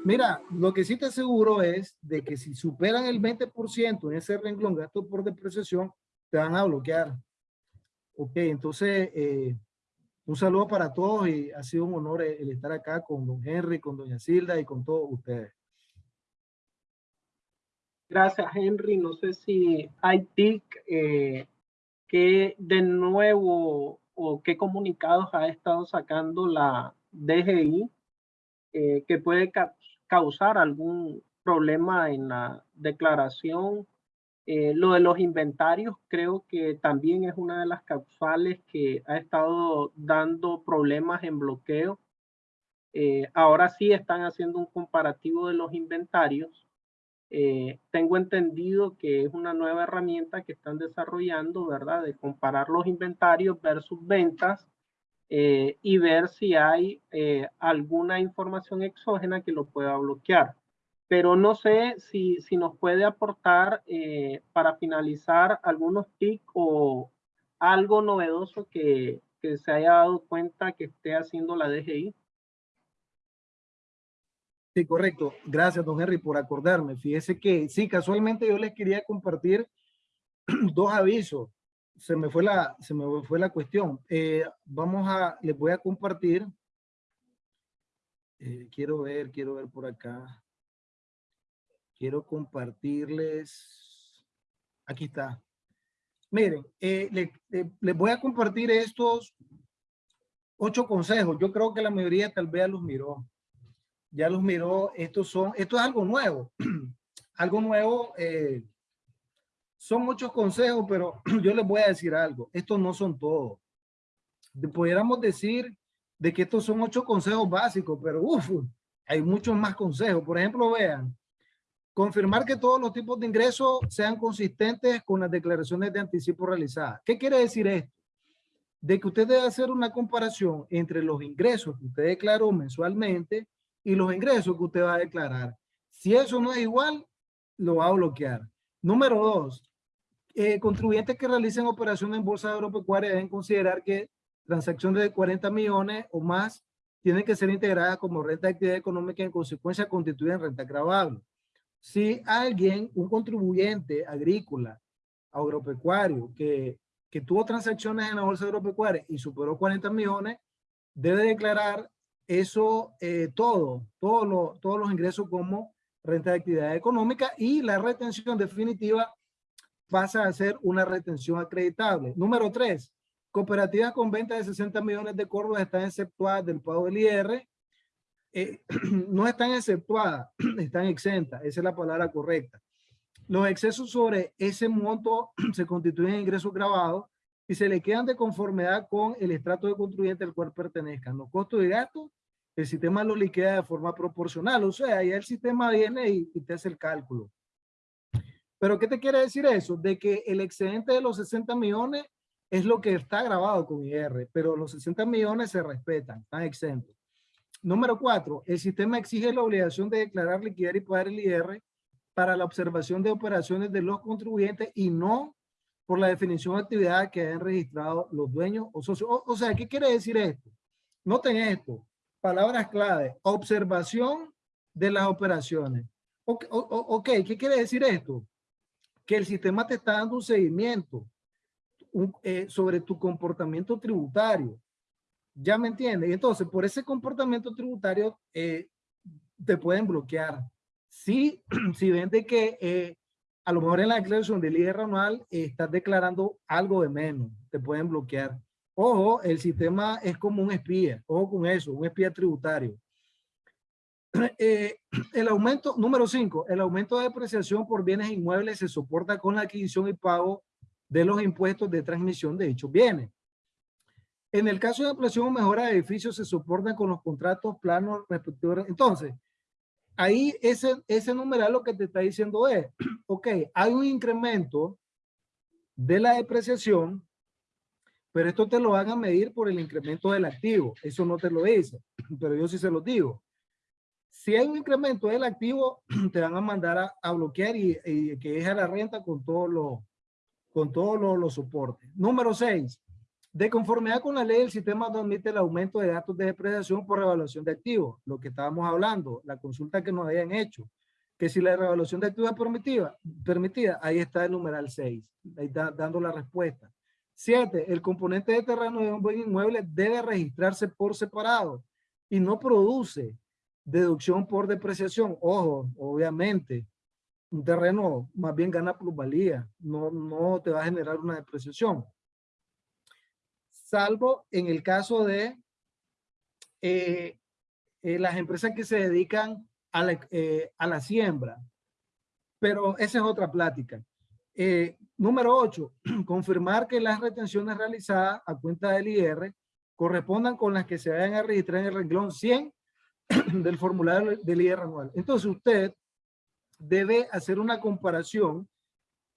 Mira, lo que sí te aseguro es de que si superan el 20% en ese renglón gasto por depreciación, te van a bloquear. Ok, entonces, eh, un saludo para todos y ha sido un honor el estar acá con don Henry, con doña Silda y con todos ustedes. Gracias, Henry. No sé si hay TIC eh, que de nuevo o qué comunicados ha estado sacando la DGI eh, que puede causar algún problema en la declaración eh, lo de los inventarios creo que también es una de las causales que ha estado dando problemas en bloqueo. Eh, ahora sí están haciendo un comparativo de los inventarios eh, tengo entendido que es una nueva herramienta que están desarrollando, ¿verdad? De comparar los inventarios versus ventas eh, y ver si hay eh, alguna información exógena que lo pueda bloquear. Pero no sé si, si nos puede aportar para finalizar algunos tips o algo novedoso que, que se haya dado cuenta que esté haciendo la DGI. Sí, correcto. Gracias, don Henry, por acordarme. Fíjese que sí, casualmente yo les quería compartir dos avisos. Se me fue la, se me fue la cuestión. Eh, vamos a, les voy a compartir. Eh, quiero ver, quiero ver por acá. Quiero compartirles. Aquí está. Miren, eh, les voy a compartir estos ocho consejos. Yo creo que la mayoría tal vez los miró ya los miró, estos son, esto es algo nuevo, algo nuevo, eh, son muchos consejos, pero yo les voy a decir algo, estos no son todos. Pudiéramos decir de que estos son ocho consejos básicos, pero uff, hay muchos más consejos. Por ejemplo, vean, confirmar que todos los tipos de ingresos sean consistentes con las declaraciones de anticipo realizadas. ¿Qué quiere decir esto? De que usted debe hacer una comparación entre los ingresos que usted declaró mensualmente y los ingresos que usted va a declarar. Si eso no es igual, lo va a bloquear. Número dos, eh, contribuyentes que realicen operaciones en bolsa agropecuaria deben considerar que transacciones de 40 millones o más tienen que ser integradas como renta de actividad económica y en consecuencia constituyen renta grabable. Si alguien, un contribuyente agrícola, agropecuario, que, que tuvo transacciones en la bolsa agropecuaria y superó 40 millones, debe declarar eso eh, todo, todo todos los ingresos como renta de actividad económica y la retención definitiva pasa a ser una retención acreditable. Número tres, cooperativas con venta de 60 millones de córdobas están exceptuadas del pago del IR. Eh, no están exceptuadas, están exentas, esa es la palabra correcta. Los excesos sobre ese monto se constituyen ingresos grabados y se le quedan de conformidad con el estrato de contribuyente al cual pertenezcan. Los costos de gastos, el sistema lo liquida de forma proporcional. O sea, ya el sistema viene y, te hace el cálculo. Pero ¿qué te quiere decir eso? De que el excedente de los 60 millones es lo que está grabado con IR, pero los 60 millones se respetan, están exentos. Número cuatro, el sistema exige la obligación de declarar, liquidar y pagar el IR para la observación de operaciones de los contribuyentes y no por la definición de actividad que hayan registrado los dueños o socios. O, sea, ¿qué quiere decir esto? Noten esto, palabras clave, observación de las operaciones. Ok, ¿qué quiere decir esto? Que el sistema te está dando un seguimiento eh, sobre tu comportamiento tributario. ¿Ya me entiendes? Entonces, por ese comportamiento tributario, eh, te pueden bloquear. Si, si ven de que eh, a lo mejor en la declaración del IR anual estás declarando algo de menos, te pueden bloquear. Ojo, el sistema es como un espía, ojo con eso, un espía tributario. Eh, el aumento, número 5, el aumento de depreciación por bienes inmuebles se soporta con la adquisición y pago de los impuestos de transmisión de dichos bienes. En el caso de ampliación o mejora de edificios se soportan con los contratos planos respectivos. Entonces, ahí ese, ese numeral lo que te está diciendo es, ok, hay un incremento de la depreciación, pero esto te lo van a medir por el incremento del activo. Eso no te lo dice, pero yo sí se lo digo. Si hay un incremento del activo, te van a mandar a, bloquear y, que deja la renta con todos los con todos los soportes. Número 6. De conformidad con la ley, el sistema no admite el aumento de gastos de depreciación por revaluación de activos, lo que estábamos hablando, la consulta que nos hayan hecho, que si la revaluación de activos es permitida, permitida ahí está el numeral 6, ahí está dando la respuesta. 7. El componente de terreno de un buen inmueble debe registrarse por separado y no produce deducción por depreciación. Ojo, obviamente, un terreno más bien gana plusvalía, no, no te va a generar una depreciación salvo en el caso de eh, eh, las empresas que se dedican a la, eh, a la, siembra. Pero esa es otra plática. número 8, confirmar que las retenciones realizadas a cuenta del IR correspondan con las que se vayan a registrar en el renglón 100 del formulario del IR anual. Entonces usted debe hacer una comparación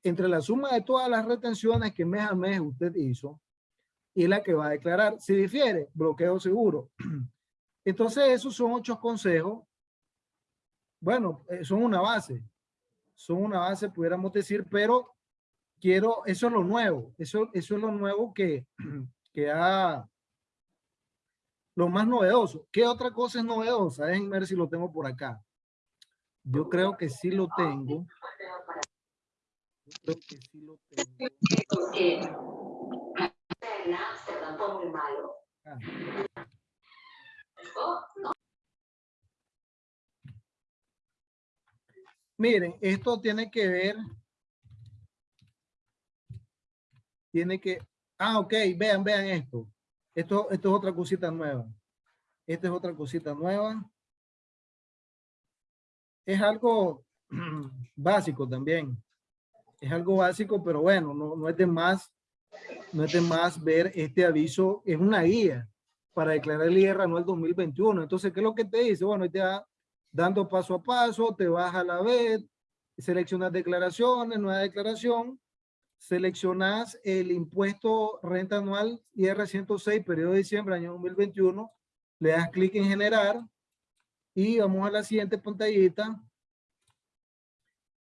entre la suma de todas las retenciones que mes a mes usted hizo y la que va a declarar. Si difiere, bloqueo seguro. Entonces, esos son ocho consejos. Bueno, eh, son una base. Son una base, pudiéramos decir, pero quiero, eso es lo nuevo. Eso, eso es lo nuevo que, que ha, lo más novedoso. ¿Qué otra cosa es novedosa? Déjenme ver si lo tengo por acá. Yo creo que sí lo tengo. Yo creo que sí lo tengo. Ah. Miren, esto tiene que ver, tiene que, ah, ok, vean, vean esto. Esto, esto es otra cosita nueva. Esta es otra cosita nueva. Es algo básico también. Es algo básico, pero bueno, no, no es de más, no es de más ver este aviso. Es una guía para declarar el IR anual 2021. Entonces, ¿qué es lo que te dice? Bueno, te va dando paso a paso, te vas a la vez, seleccionas declaraciones, nueva declaración, seleccionas el impuesto renta anual IR 106, periodo de diciembre, año 2021, le das clic en generar y vamos a la siguiente pantallita.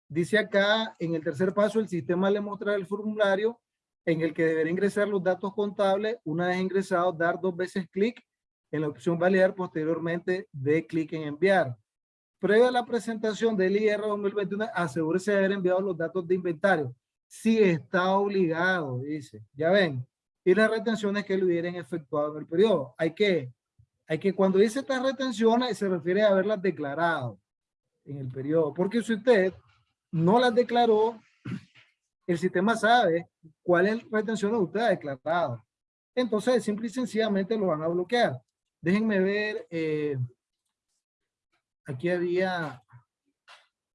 Dice acá, en el tercer paso, el sistema le mostrará el formulario en el que deberá ingresar los datos contables. Una vez ingresados, dar dos veces clic en la opción validar, posteriormente de clic en enviar. Previa a la presentación del IR 2021, asegúrese de haber enviado los datos de inventario si está obligado, dice. Ya ven. Y las retenciones que lo hubieran efectuado en el periodo. Hay que, hay que cuando dice estas retenciones, se refiere a haberlas declarado en el periodo. Porque si usted no las declaró, el sistema sabe cuáles retenciones usted ha declarado. Entonces, simple y sencillamente lo van a bloquear. Déjenme ver. Eh, aquí había,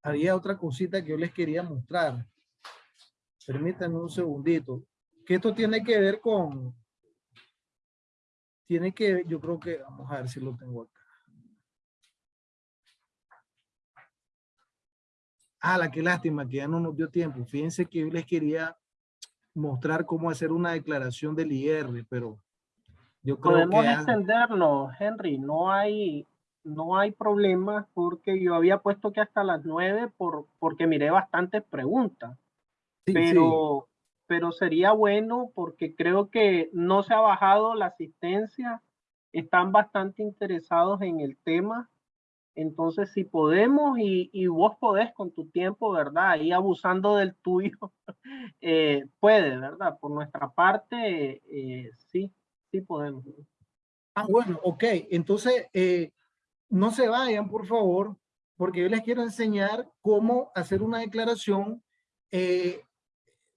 había otra cosita que yo les quería mostrar. Permítanme un segundito. Que esto tiene que ver con... Tiene que, yo creo que, vamos a ver si lo tengo acá. Ah, la qué lástima que ya no nos dio tiempo. Fíjense que yo les quería mostrar cómo hacer una declaración del IR, pero yo creo Podemos que... extendernos, Henry. No hay, no hay problema porque yo había puesto que hasta las nueve por, porque miré bastantes preguntas Sí, pero, pero sería bueno porque creo que no se ha bajado la asistencia, están bastante interesados en el tema. Entonces, si podemos y, y vos podés con tu tiempo, ¿verdad? Ahí abusando del tuyo, eh, puede, ¿verdad? Por nuestra parte, eh, sí, sí podemos. Ah, bueno, ok. Entonces, eh, no se vayan, por favor, porque yo les quiero enseñar cómo hacer una declaración eh,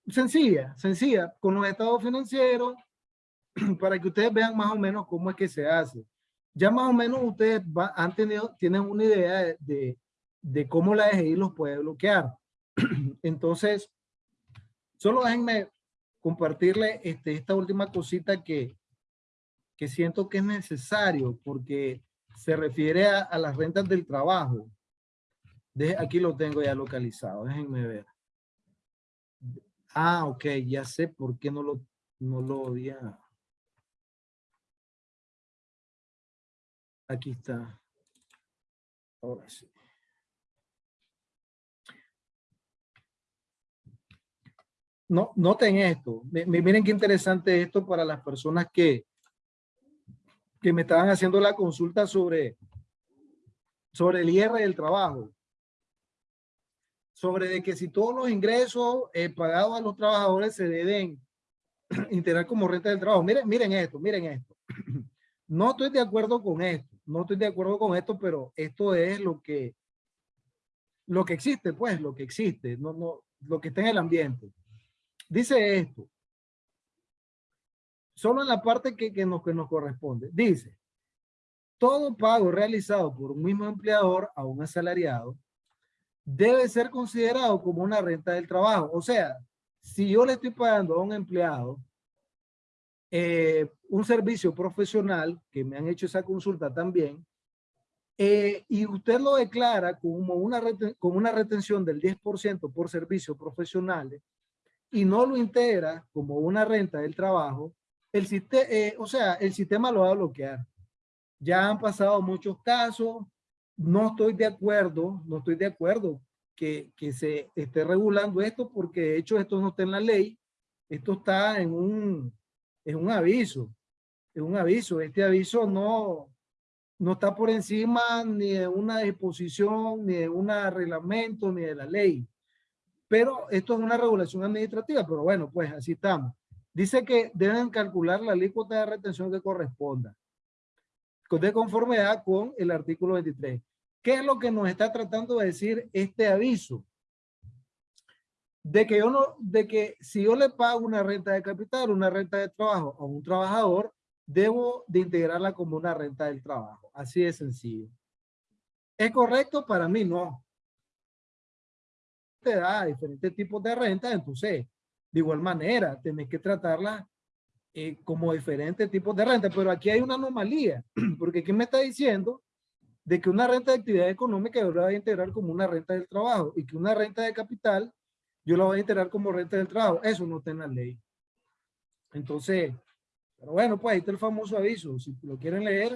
sencilla, sencilla, con los estados financieros, para que ustedes vean más o menos cómo es que se hace. Ya más o menos ustedes han tenido, tienen una idea de, de, cómo la DGI los puede bloquear. Entonces, solo déjenme compartirle este, esta última cosita que, que siento que es necesario porque se refiere a, a las rentas del trabajo. De, aquí lo tengo ya localizado, déjenme ver. Ah, ok, ya sé por qué no lo, no lo había. Aquí está. Ahora sí. No, noten esto. Miren qué interesante esto para las personas que, que me estaban haciendo la consulta sobre, sobre el IR del trabajo sobre de que si todos los ingresos eh, pagados a los trabajadores se deben integrar como renta del trabajo. Miren, miren esto, miren esto. No estoy de acuerdo con esto, no estoy de acuerdo con esto, pero esto es lo que, lo que existe, pues, lo que existe, no, no, lo que está en el ambiente. Dice esto, solo en la parte que, que, nos, que nos corresponde. Dice, todo pago realizado por un mismo empleador a un asalariado debe ser considerado como una renta del trabajo. O sea, si yo le estoy pagando a un empleado eh, un servicio profesional, que me han hecho esa consulta también, eh, y usted lo declara como una, como una retención del 10% por servicios profesionales y no lo integra como una renta del trabajo, el sistema, o sea, el sistema lo va a bloquear. Ya han pasado muchos casos, no estoy de acuerdo, no estoy de acuerdo que, que se esté regulando esto porque de hecho esto no está en la ley, esto está en un, en un aviso, es un aviso, este aviso no, no está por encima ni de una disposición, ni de un reglamento, ni de la ley. Pero esto es una regulación administrativa, pero bueno, pues así estamos. Dice que deben calcular la alícuota de retención que corresponda, de conformidad con el artículo 23. ¿Qué es lo que nos está tratando de decir este aviso? De que yo no, de que si yo le pago una renta de capital, una renta de trabajo a un trabajador, debo de integrarla como una renta del trabajo. Así de sencillo. ¿Es correcto? Para mí no. Te da diferentes tipos de renta, entonces, de igual manera, tenés que tratarla eh, como diferentes tipos de renta. Pero aquí hay una anomalía, porque aquí me está diciendo de que una renta de actividad económica yo la voy a integrar como una renta del trabajo y que una renta de capital yo la voy a integrar como renta del trabajo. Eso no está en la ley. Entonces, pero bueno, pues ahí está el famoso aviso. Si lo quieren leer,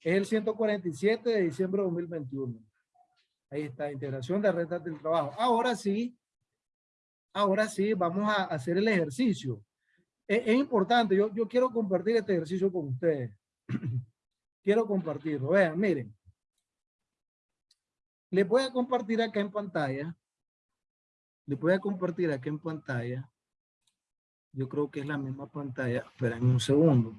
es el 147 de diciembre de 2021. Ahí está, integración de rentas del trabajo. Ahora sí, ahora sí, vamos a hacer el ejercicio. Es, es importante, yo, yo quiero compartir este ejercicio con ustedes. quiero compartirlo. Vean, miren. Les voy a compartir acá en pantalla. Les voy a compartir acá en pantalla. Yo creo que es la misma pantalla. Esperen un segundo.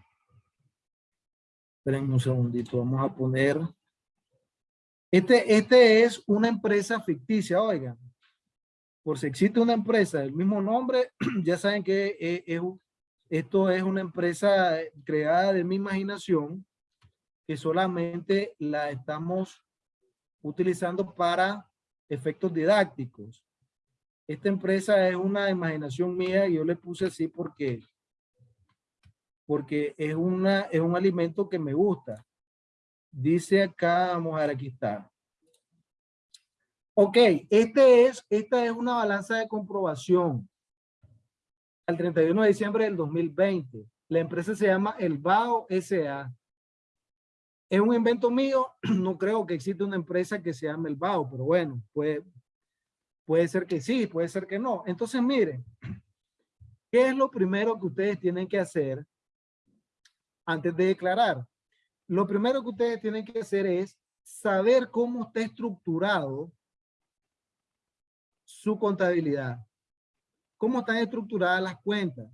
Esperen un segundito. Vamos a poner. Este, este es una empresa ficticia, oigan. Por si existe una empresa del mismo nombre, ya saben que es, es, esto es una empresa creada de mi imaginación que solamente la estamos utilizando para efectos didácticos. Esta empresa es una imaginación mía y yo le puse así porque, porque es, una, es un alimento que me gusta. Dice acá, vamos a ver, aquí está. Ok, este es, esta es una balanza de comprobación. Al 31 de diciembre del 2020. La empresa se llama El Bao S.A. Es un invento mío. No creo que exista una empresa que se llame El Bao, pero bueno, puede, Puede ser que sí, puede ser que no. Entonces, miren, ¿qué es lo primero que ustedes tienen que hacer antes de declarar? Lo primero que ustedes tienen que hacer es saber cómo está estructurado su contabilidad. Cómo están estructuradas las cuentas.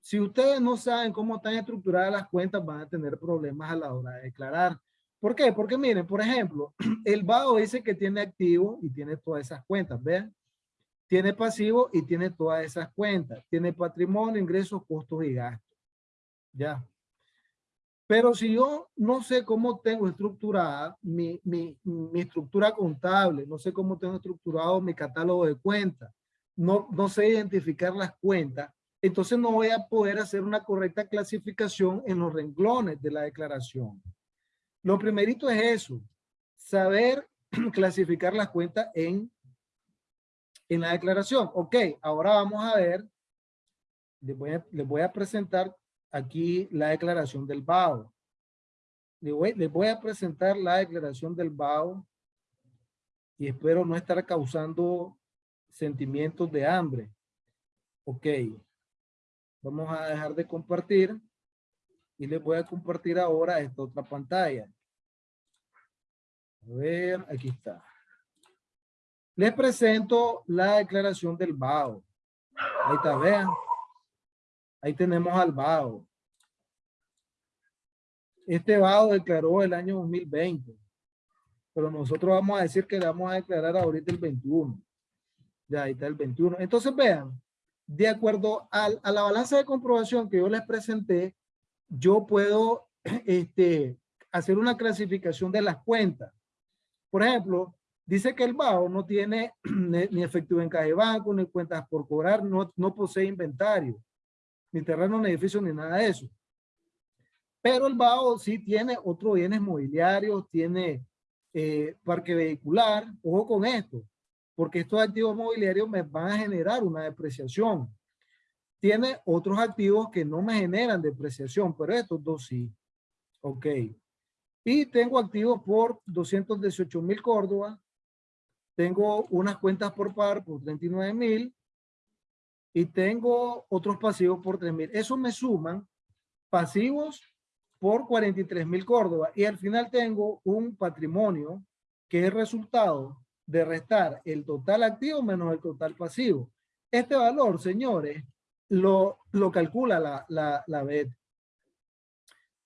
Si ustedes no saben cómo están estructuradas las cuentas, van a tener problemas a la hora de declarar. ¿Por qué? Porque miren, por ejemplo, el BAO dice que tiene activo y tiene todas esas cuentas, ¿vean? Tiene pasivo y tiene todas esas cuentas. Tiene patrimonio, ingresos, costos y gastos. Ya. Pero si yo no sé cómo tengo estructurada mi, mi, mi estructura contable, no sé cómo tengo estructurado mi catálogo de cuentas, no, no sé identificar las cuentas, entonces no voy a poder hacer una correcta clasificación en los renglones de la declaración. Lo primerito es eso, saber clasificar las cuentas en, en la declaración. Ok, ahora vamos a ver, les voy a, presentar aquí la declaración del BAO. Les voy, les voy a presentar la declaración del BAO y espero no estar causando sentimientos de hambre. Ok, vamos a dejar de compartir y les voy a compartir ahora esta otra pantalla. A ver, aquí está. Les presento la declaración del BAO. Ahí está, vean. Ahí tenemos al BAO. Este BAO declaró el año 2020. Pero nosotros vamos a decir que le vamos a declarar ahorita el 21. Ya, ahí está el 21. Entonces vean, de acuerdo al, a la balanza de comprobación que yo les presenté, yo puedo este, hacer una clasificación de las cuentas. Por ejemplo, dice que el BAO no tiene ni efectivo en caja de banco, ni cuentas por cobrar, no, no posee inventario, ni terreno, ni edificio, ni nada de eso. Pero el BAO sí tiene otros bienes mobiliarios, tiene eh, parque vehicular, ojo con esto, porque estos activos mobiliarios me van a generar una depreciación. Tiene otros activos que no me generan depreciación, pero estos dos sí. Ok. Y tengo activos por 218 mil Córdoba. Tengo unas cuentas por par por 39 mil. Y tengo otros pasivos por 3 mil. Eso me suman pasivos por 43 mil Córdoba. Y al final tengo un patrimonio que es resultado de restar el total activo menos el total pasivo. Este valor, señores, lo, lo calcula la, la, la BED.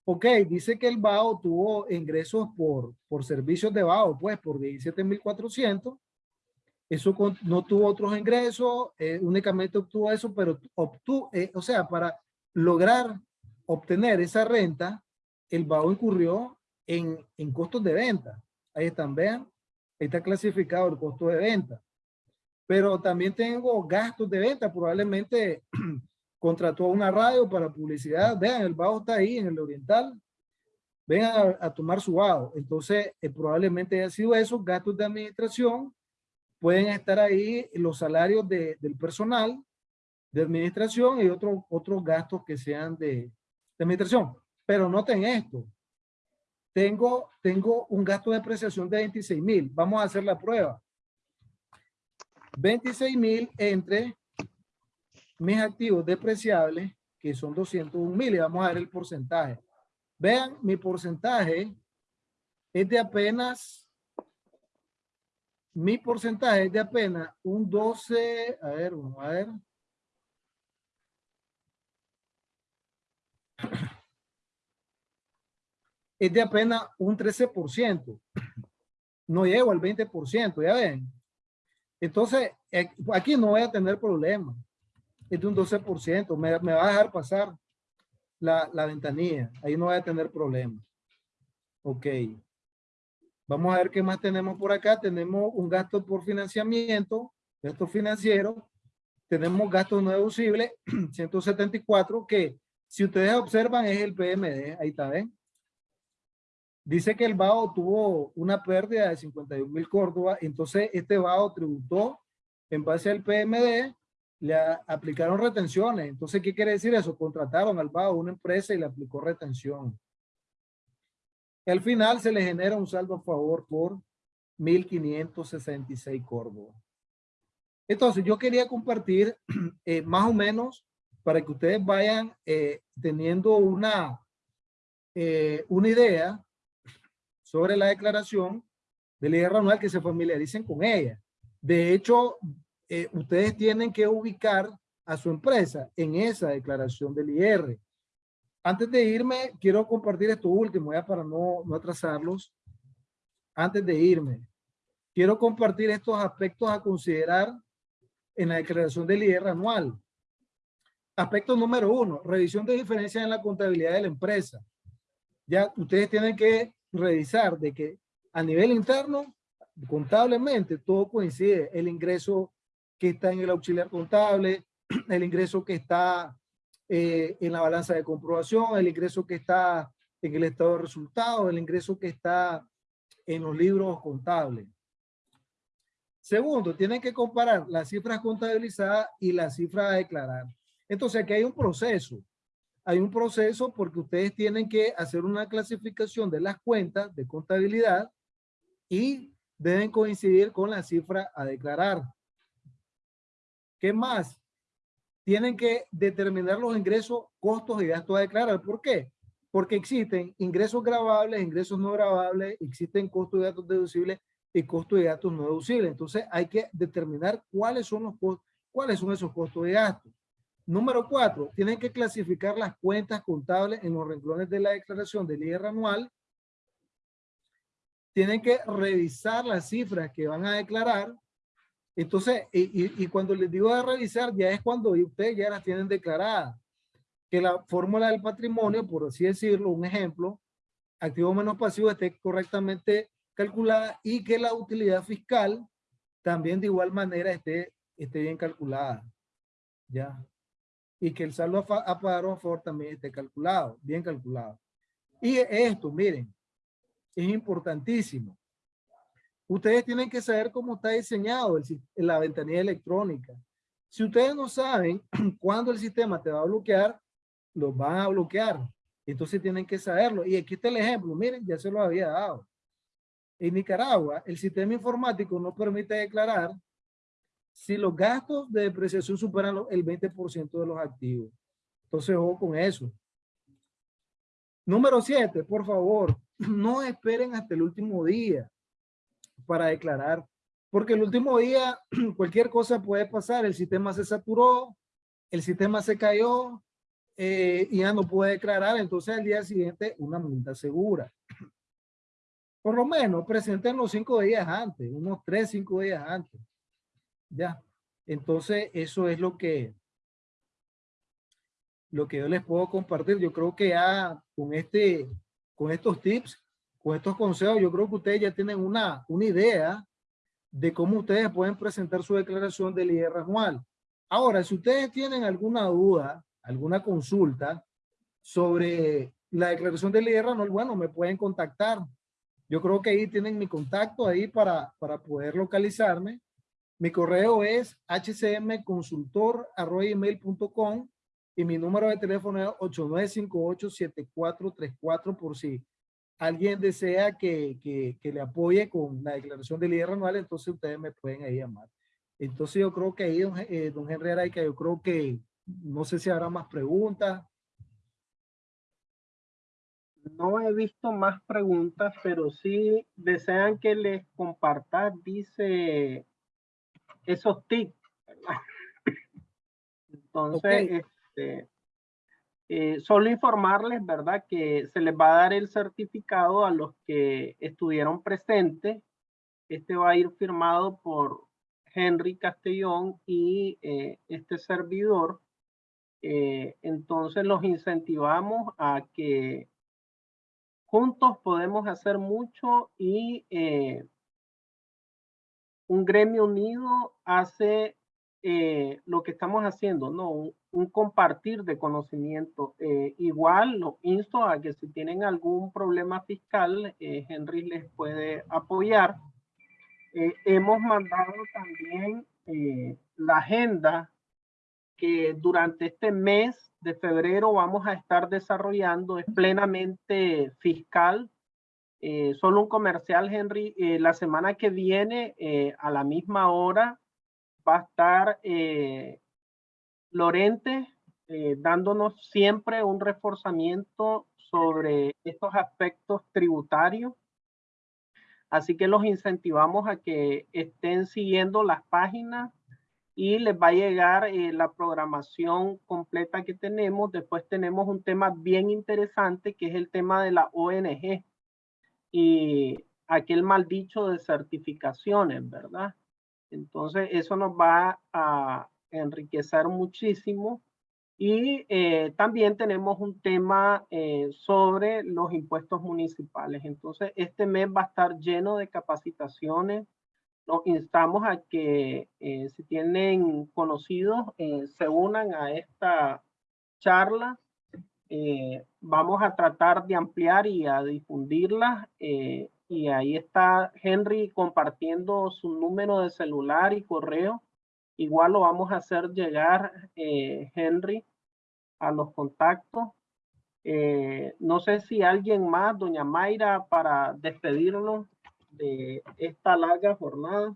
Ok, dice que el BAO tuvo ingresos por, por servicios de BAO, pues por 17,400. Eso no tuvo otros ingresos, eh, únicamente obtuvo eso, pero obtuvo, eh, o sea, para lograr obtener esa renta, el BAO incurrió en, en costos de venta. Ahí están, vean, ahí está clasificado el costo de venta. Pero también tengo gastos de venta, probablemente contrató una radio para publicidad. Vean, el bajo está ahí en el oriental. Vengan a, tomar su bajo. Entonces, eh, probablemente haya sido eso, gastos de administración. Pueden estar ahí los salarios de, del personal de administración y otros otros gastos que sean de, de administración. Pero noten esto. Tengo, tengo un gasto de depreciación de 26 mil. Vamos a hacer la prueba. 26 mil entre mis activos depreciables, que son 201 mil, y vamos a ver el porcentaje. Vean, mi porcentaje es de apenas, mi porcentaje es de apenas un 12, a ver, vamos a ver. Es de apenas un 13%. No llego al 20%, ya ven. Entonces, eh, aquí no voy a tener problema es de un 12%, me, me va a dejar pasar la, la ventanilla, ahí no va a tener problema. Ok. Vamos a ver qué más tenemos por acá. Tenemos un gasto por financiamiento, gasto financiero. Tenemos gastos no deducibles, 174, que si ustedes observan es el PMD. Ahí está, ¿ven? Dice que el BAO tuvo una pérdida de 51 mil Córdoba. Entonces, este BAO tributó en base al PMD le aplicaron retenciones. Entonces, ¿qué quiere decir eso? Contrataron al BAO una empresa y le aplicó retención. al final se le genera un saldo a favor por 1.566 Córdoba. Entonces, yo quería compartir eh, más o menos para que ustedes vayan eh, teniendo una, eh, una idea sobre la declaración del IR anual que se familiaricen con ella. De hecho, eh, ustedes tienen que ubicar a su empresa en esa declaración del IR. Antes de irme, quiero compartir esto último, ya para no, no atrasarlos. Antes de irme, quiero compartir estos aspectos a considerar en la declaración del IR anual. Aspecto número uno, revisión de diferencias en la contabilidad de la empresa. Ya ustedes tienen que revisar de que a nivel interno, contablemente, todo coincide. El ingreso que está en el auxiliar contable, el ingreso que está eh, en la balanza de comprobación, el ingreso que está en el estado de resultados, el ingreso que está en los libros contables. Segundo, tienen que comparar las cifras contabilizadas y las cifras a declarar. Entonces aquí hay un proceso. Hay un proceso porque ustedes tienen que hacer una clasificación de las cuentas de contabilidad y deben coincidir con la cifra a declarar. ¿Qué más? Tienen que determinar los ingresos, costos y gastos a declarar. ¿Por qué? Porque existen ingresos grabables, ingresos no grabables, existen costos y gastos deducibles y costos y gastos no deducibles. Entonces hay que determinar cuáles son cuáles son esos costos y gastos. Número cuatro, tienen que clasificar las cuentas contables en los renglones de la declaración del IR anual. Tienen que revisar las cifras que van a declarar entonces, y, cuando les digo de revisar, ya es cuando ustedes ya las tienen declaradas. Que la fórmula del patrimonio, por así decirlo, un ejemplo, activo menos pasivo esté correctamente calculada y que la utilidad fiscal también de igual manera esté, esté bien calculada. ¿Ya? Y que el saldo a, a pagar a favor también esté calculado, bien calculado. Y esto, miren, es importantísimo. ustedes tienen que saber cómo está diseñado el, la ventanilla electrónica. Si ustedes no saben cuándo el sistema te va a bloquear, los van a bloquear. Entonces tienen que saberlo. Y aquí está el ejemplo. Miren, ya se lo había dado. En Nicaragua, el sistema informático no permite declarar si los gastos de depreciación superan el 20% de los activos. Entonces, ojo con eso. Número siete, por favor, no esperen hasta el último día para declarar, porque el último día cualquier cosa puede pasar. El sistema se saturó, el sistema se cayó eh, y ya no puede declarar. Entonces, al día siguiente, una multa segura. Por lo menos, presenten los cinco días antes, unos tres, cinco días antes. Ya. Entonces, eso es lo que, lo que yo les puedo compartir. Yo creo que ya con este, con estos tips, con estos consejos, yo creo que ustedes ya tienen una, una idea de cómo ustedes pueden presentar su declaración del IR anual. Ahora, si ustedes tienen alguna duda, alguna consulta sobre la declaración del IR anual, bueno, me pueden contactar. Yo creo que ahí tienen mi contacto ahí para, para poder localizarme. Mi correo es hcmconsultor.com y mi número de teléfono es 8958-7434 por si alguien desea que, que, que le apoye con la declaración del IR anual, entonces ustedes me pueden ahí llamar. Entonces yo creo que ahí, don, eh, don Henry Araica, yo creo que no sé si habrá más preguntas. No he visto más preguntas, pero sí desean que les comparta, dice, esos tips. ¿verdad? Entonces, Ok. este, eh, solo informarles, ¿verdad? Que se les va a dar el certificado a los que estuvieron presentes. Este va a ir firmado por Henry Castellón y eh, este servidor. Eh, entonces los incentivamos a que juntos podemos hacer mucho y eh, un gremio unido hace eh, lo que estamos haciendo, ¿no? Un, compartir de conocimiento. Eh, igual lo insto a que si tienen algún problema fiscal, eh, Henry les puede apoyar. Eh, hemos mandado también la agenda que durante este mes de febrero vamos a estar desarrollando, es plenamente fiscal. Eh, solo un comercial, Henry. Eh, la semana que viene, eh, a la misma hora, va a estar Lorente dándonos siempre un reforzamiento sobre estos aspectos tributarios. Así que los incentivamos a que estén siguiendo las páginas y les va a llegar la programación completa que tenemos. Después tenemos un tema bien interesante que es el tema de la ONG y aquel mal dicho de certificaciones, ¿verdad? Entonces eso nos va a enriquecer muchísimo. Y eh, también tenemos un tema eh, sobre los impuestos municipales. Entonces este mes va a estar lleno de capacitaciones. Los instamos a que eh, si tienen conocidos eh, se unan a esta charla. Vamos a tratar de ampliar y a difundirla. eh, y ahí está Henry compartiendo su número de celular y correo. Igual lo vamos a hacer llegar, eh, Henry, a los contactos. Eh, no sé si alguien más, doña Mayra, para despedirnos de esta larga jornada.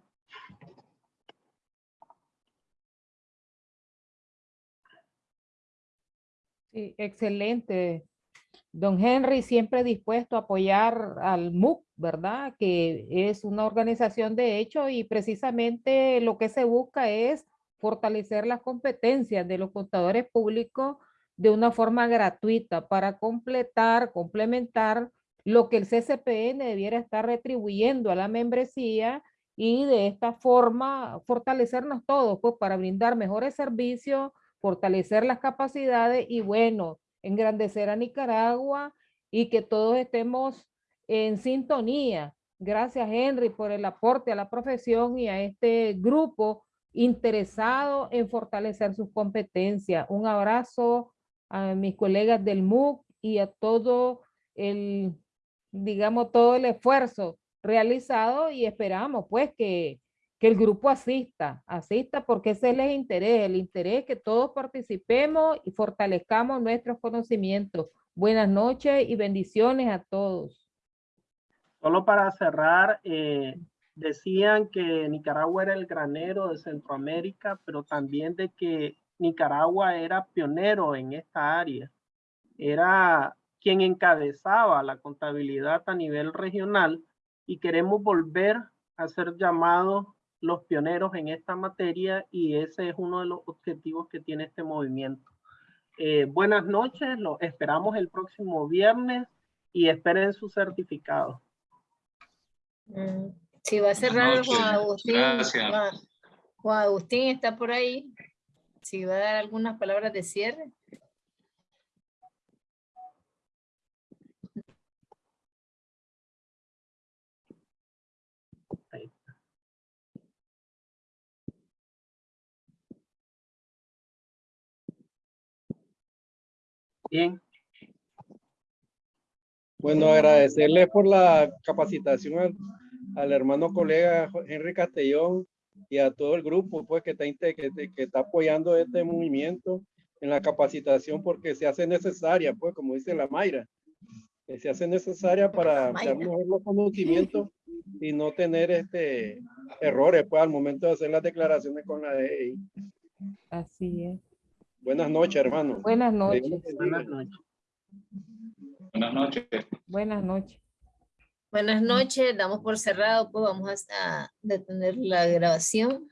Sí, excelente. Don Henry siempre dispuesto a apoyar al MUC, ¿verdad? Que es una organización de hecho y precisamente lo que se busca es fortalecer las competencias de los contadores públicos de una forma gratuita para completar, complementar lo que el CCPN debiera estar retribuyendo a la membresía y de esta forma fortalecernos todos pues para brindar mejores servicios, fortalecer las capacidades y bueno, engrandecer a Nicaragua y que todos estemos en sintonía. Gracias Henry por el aporte a la profesión y a este grupo interesado en fortalecer sus competencias. Un abrazo a mis colegas del MUC y a todo el, digamos, todo el esfuerzo realizado y esperamos pues que, que el grupo asista, asista porque ese es el interés, el interés que todos participemos y fortalezcamos nuestros conocimientos. Buenas noches y bendiciones a todos. Solo para cerrar, eh, decían que Nicaragua era el granero de Centroamérica, pero también de que Nicaragua era pionero en esta área. Era quien encabezaba la contabilidad a nivel regional y queremos volver a ser llamados los pioneros en esta materia y ese es uno de los objetivos que tiene este movimiento. Eh, buenas noches, los esperamos el próximo viernes y esperen su certificado. Mm, Si va a cerrar Juan Agustín. Juan, Juan Agustín está por ahí. Si va a dar algunas palabras de cierre. Bien, Bueno, agradecerle por la capacitación al, al hermano colega Henry Castellón y a todo el grupo pues que está, que, que está apoyando este movimiento en la capacitación porque se hace necesaria, pues como dice la Mayra, que se hace necesaria para Mayra. dar mejor los conocimientos y no tener este errores pues al momento de hacer las declaraciones con la DEI. Así es. Buenas noches, hermano. Buenas noches. Buenas noches. Buenas noches. Buenas noches. Buenas noches, damos por cerrado, pues vamos a a detener la grabación.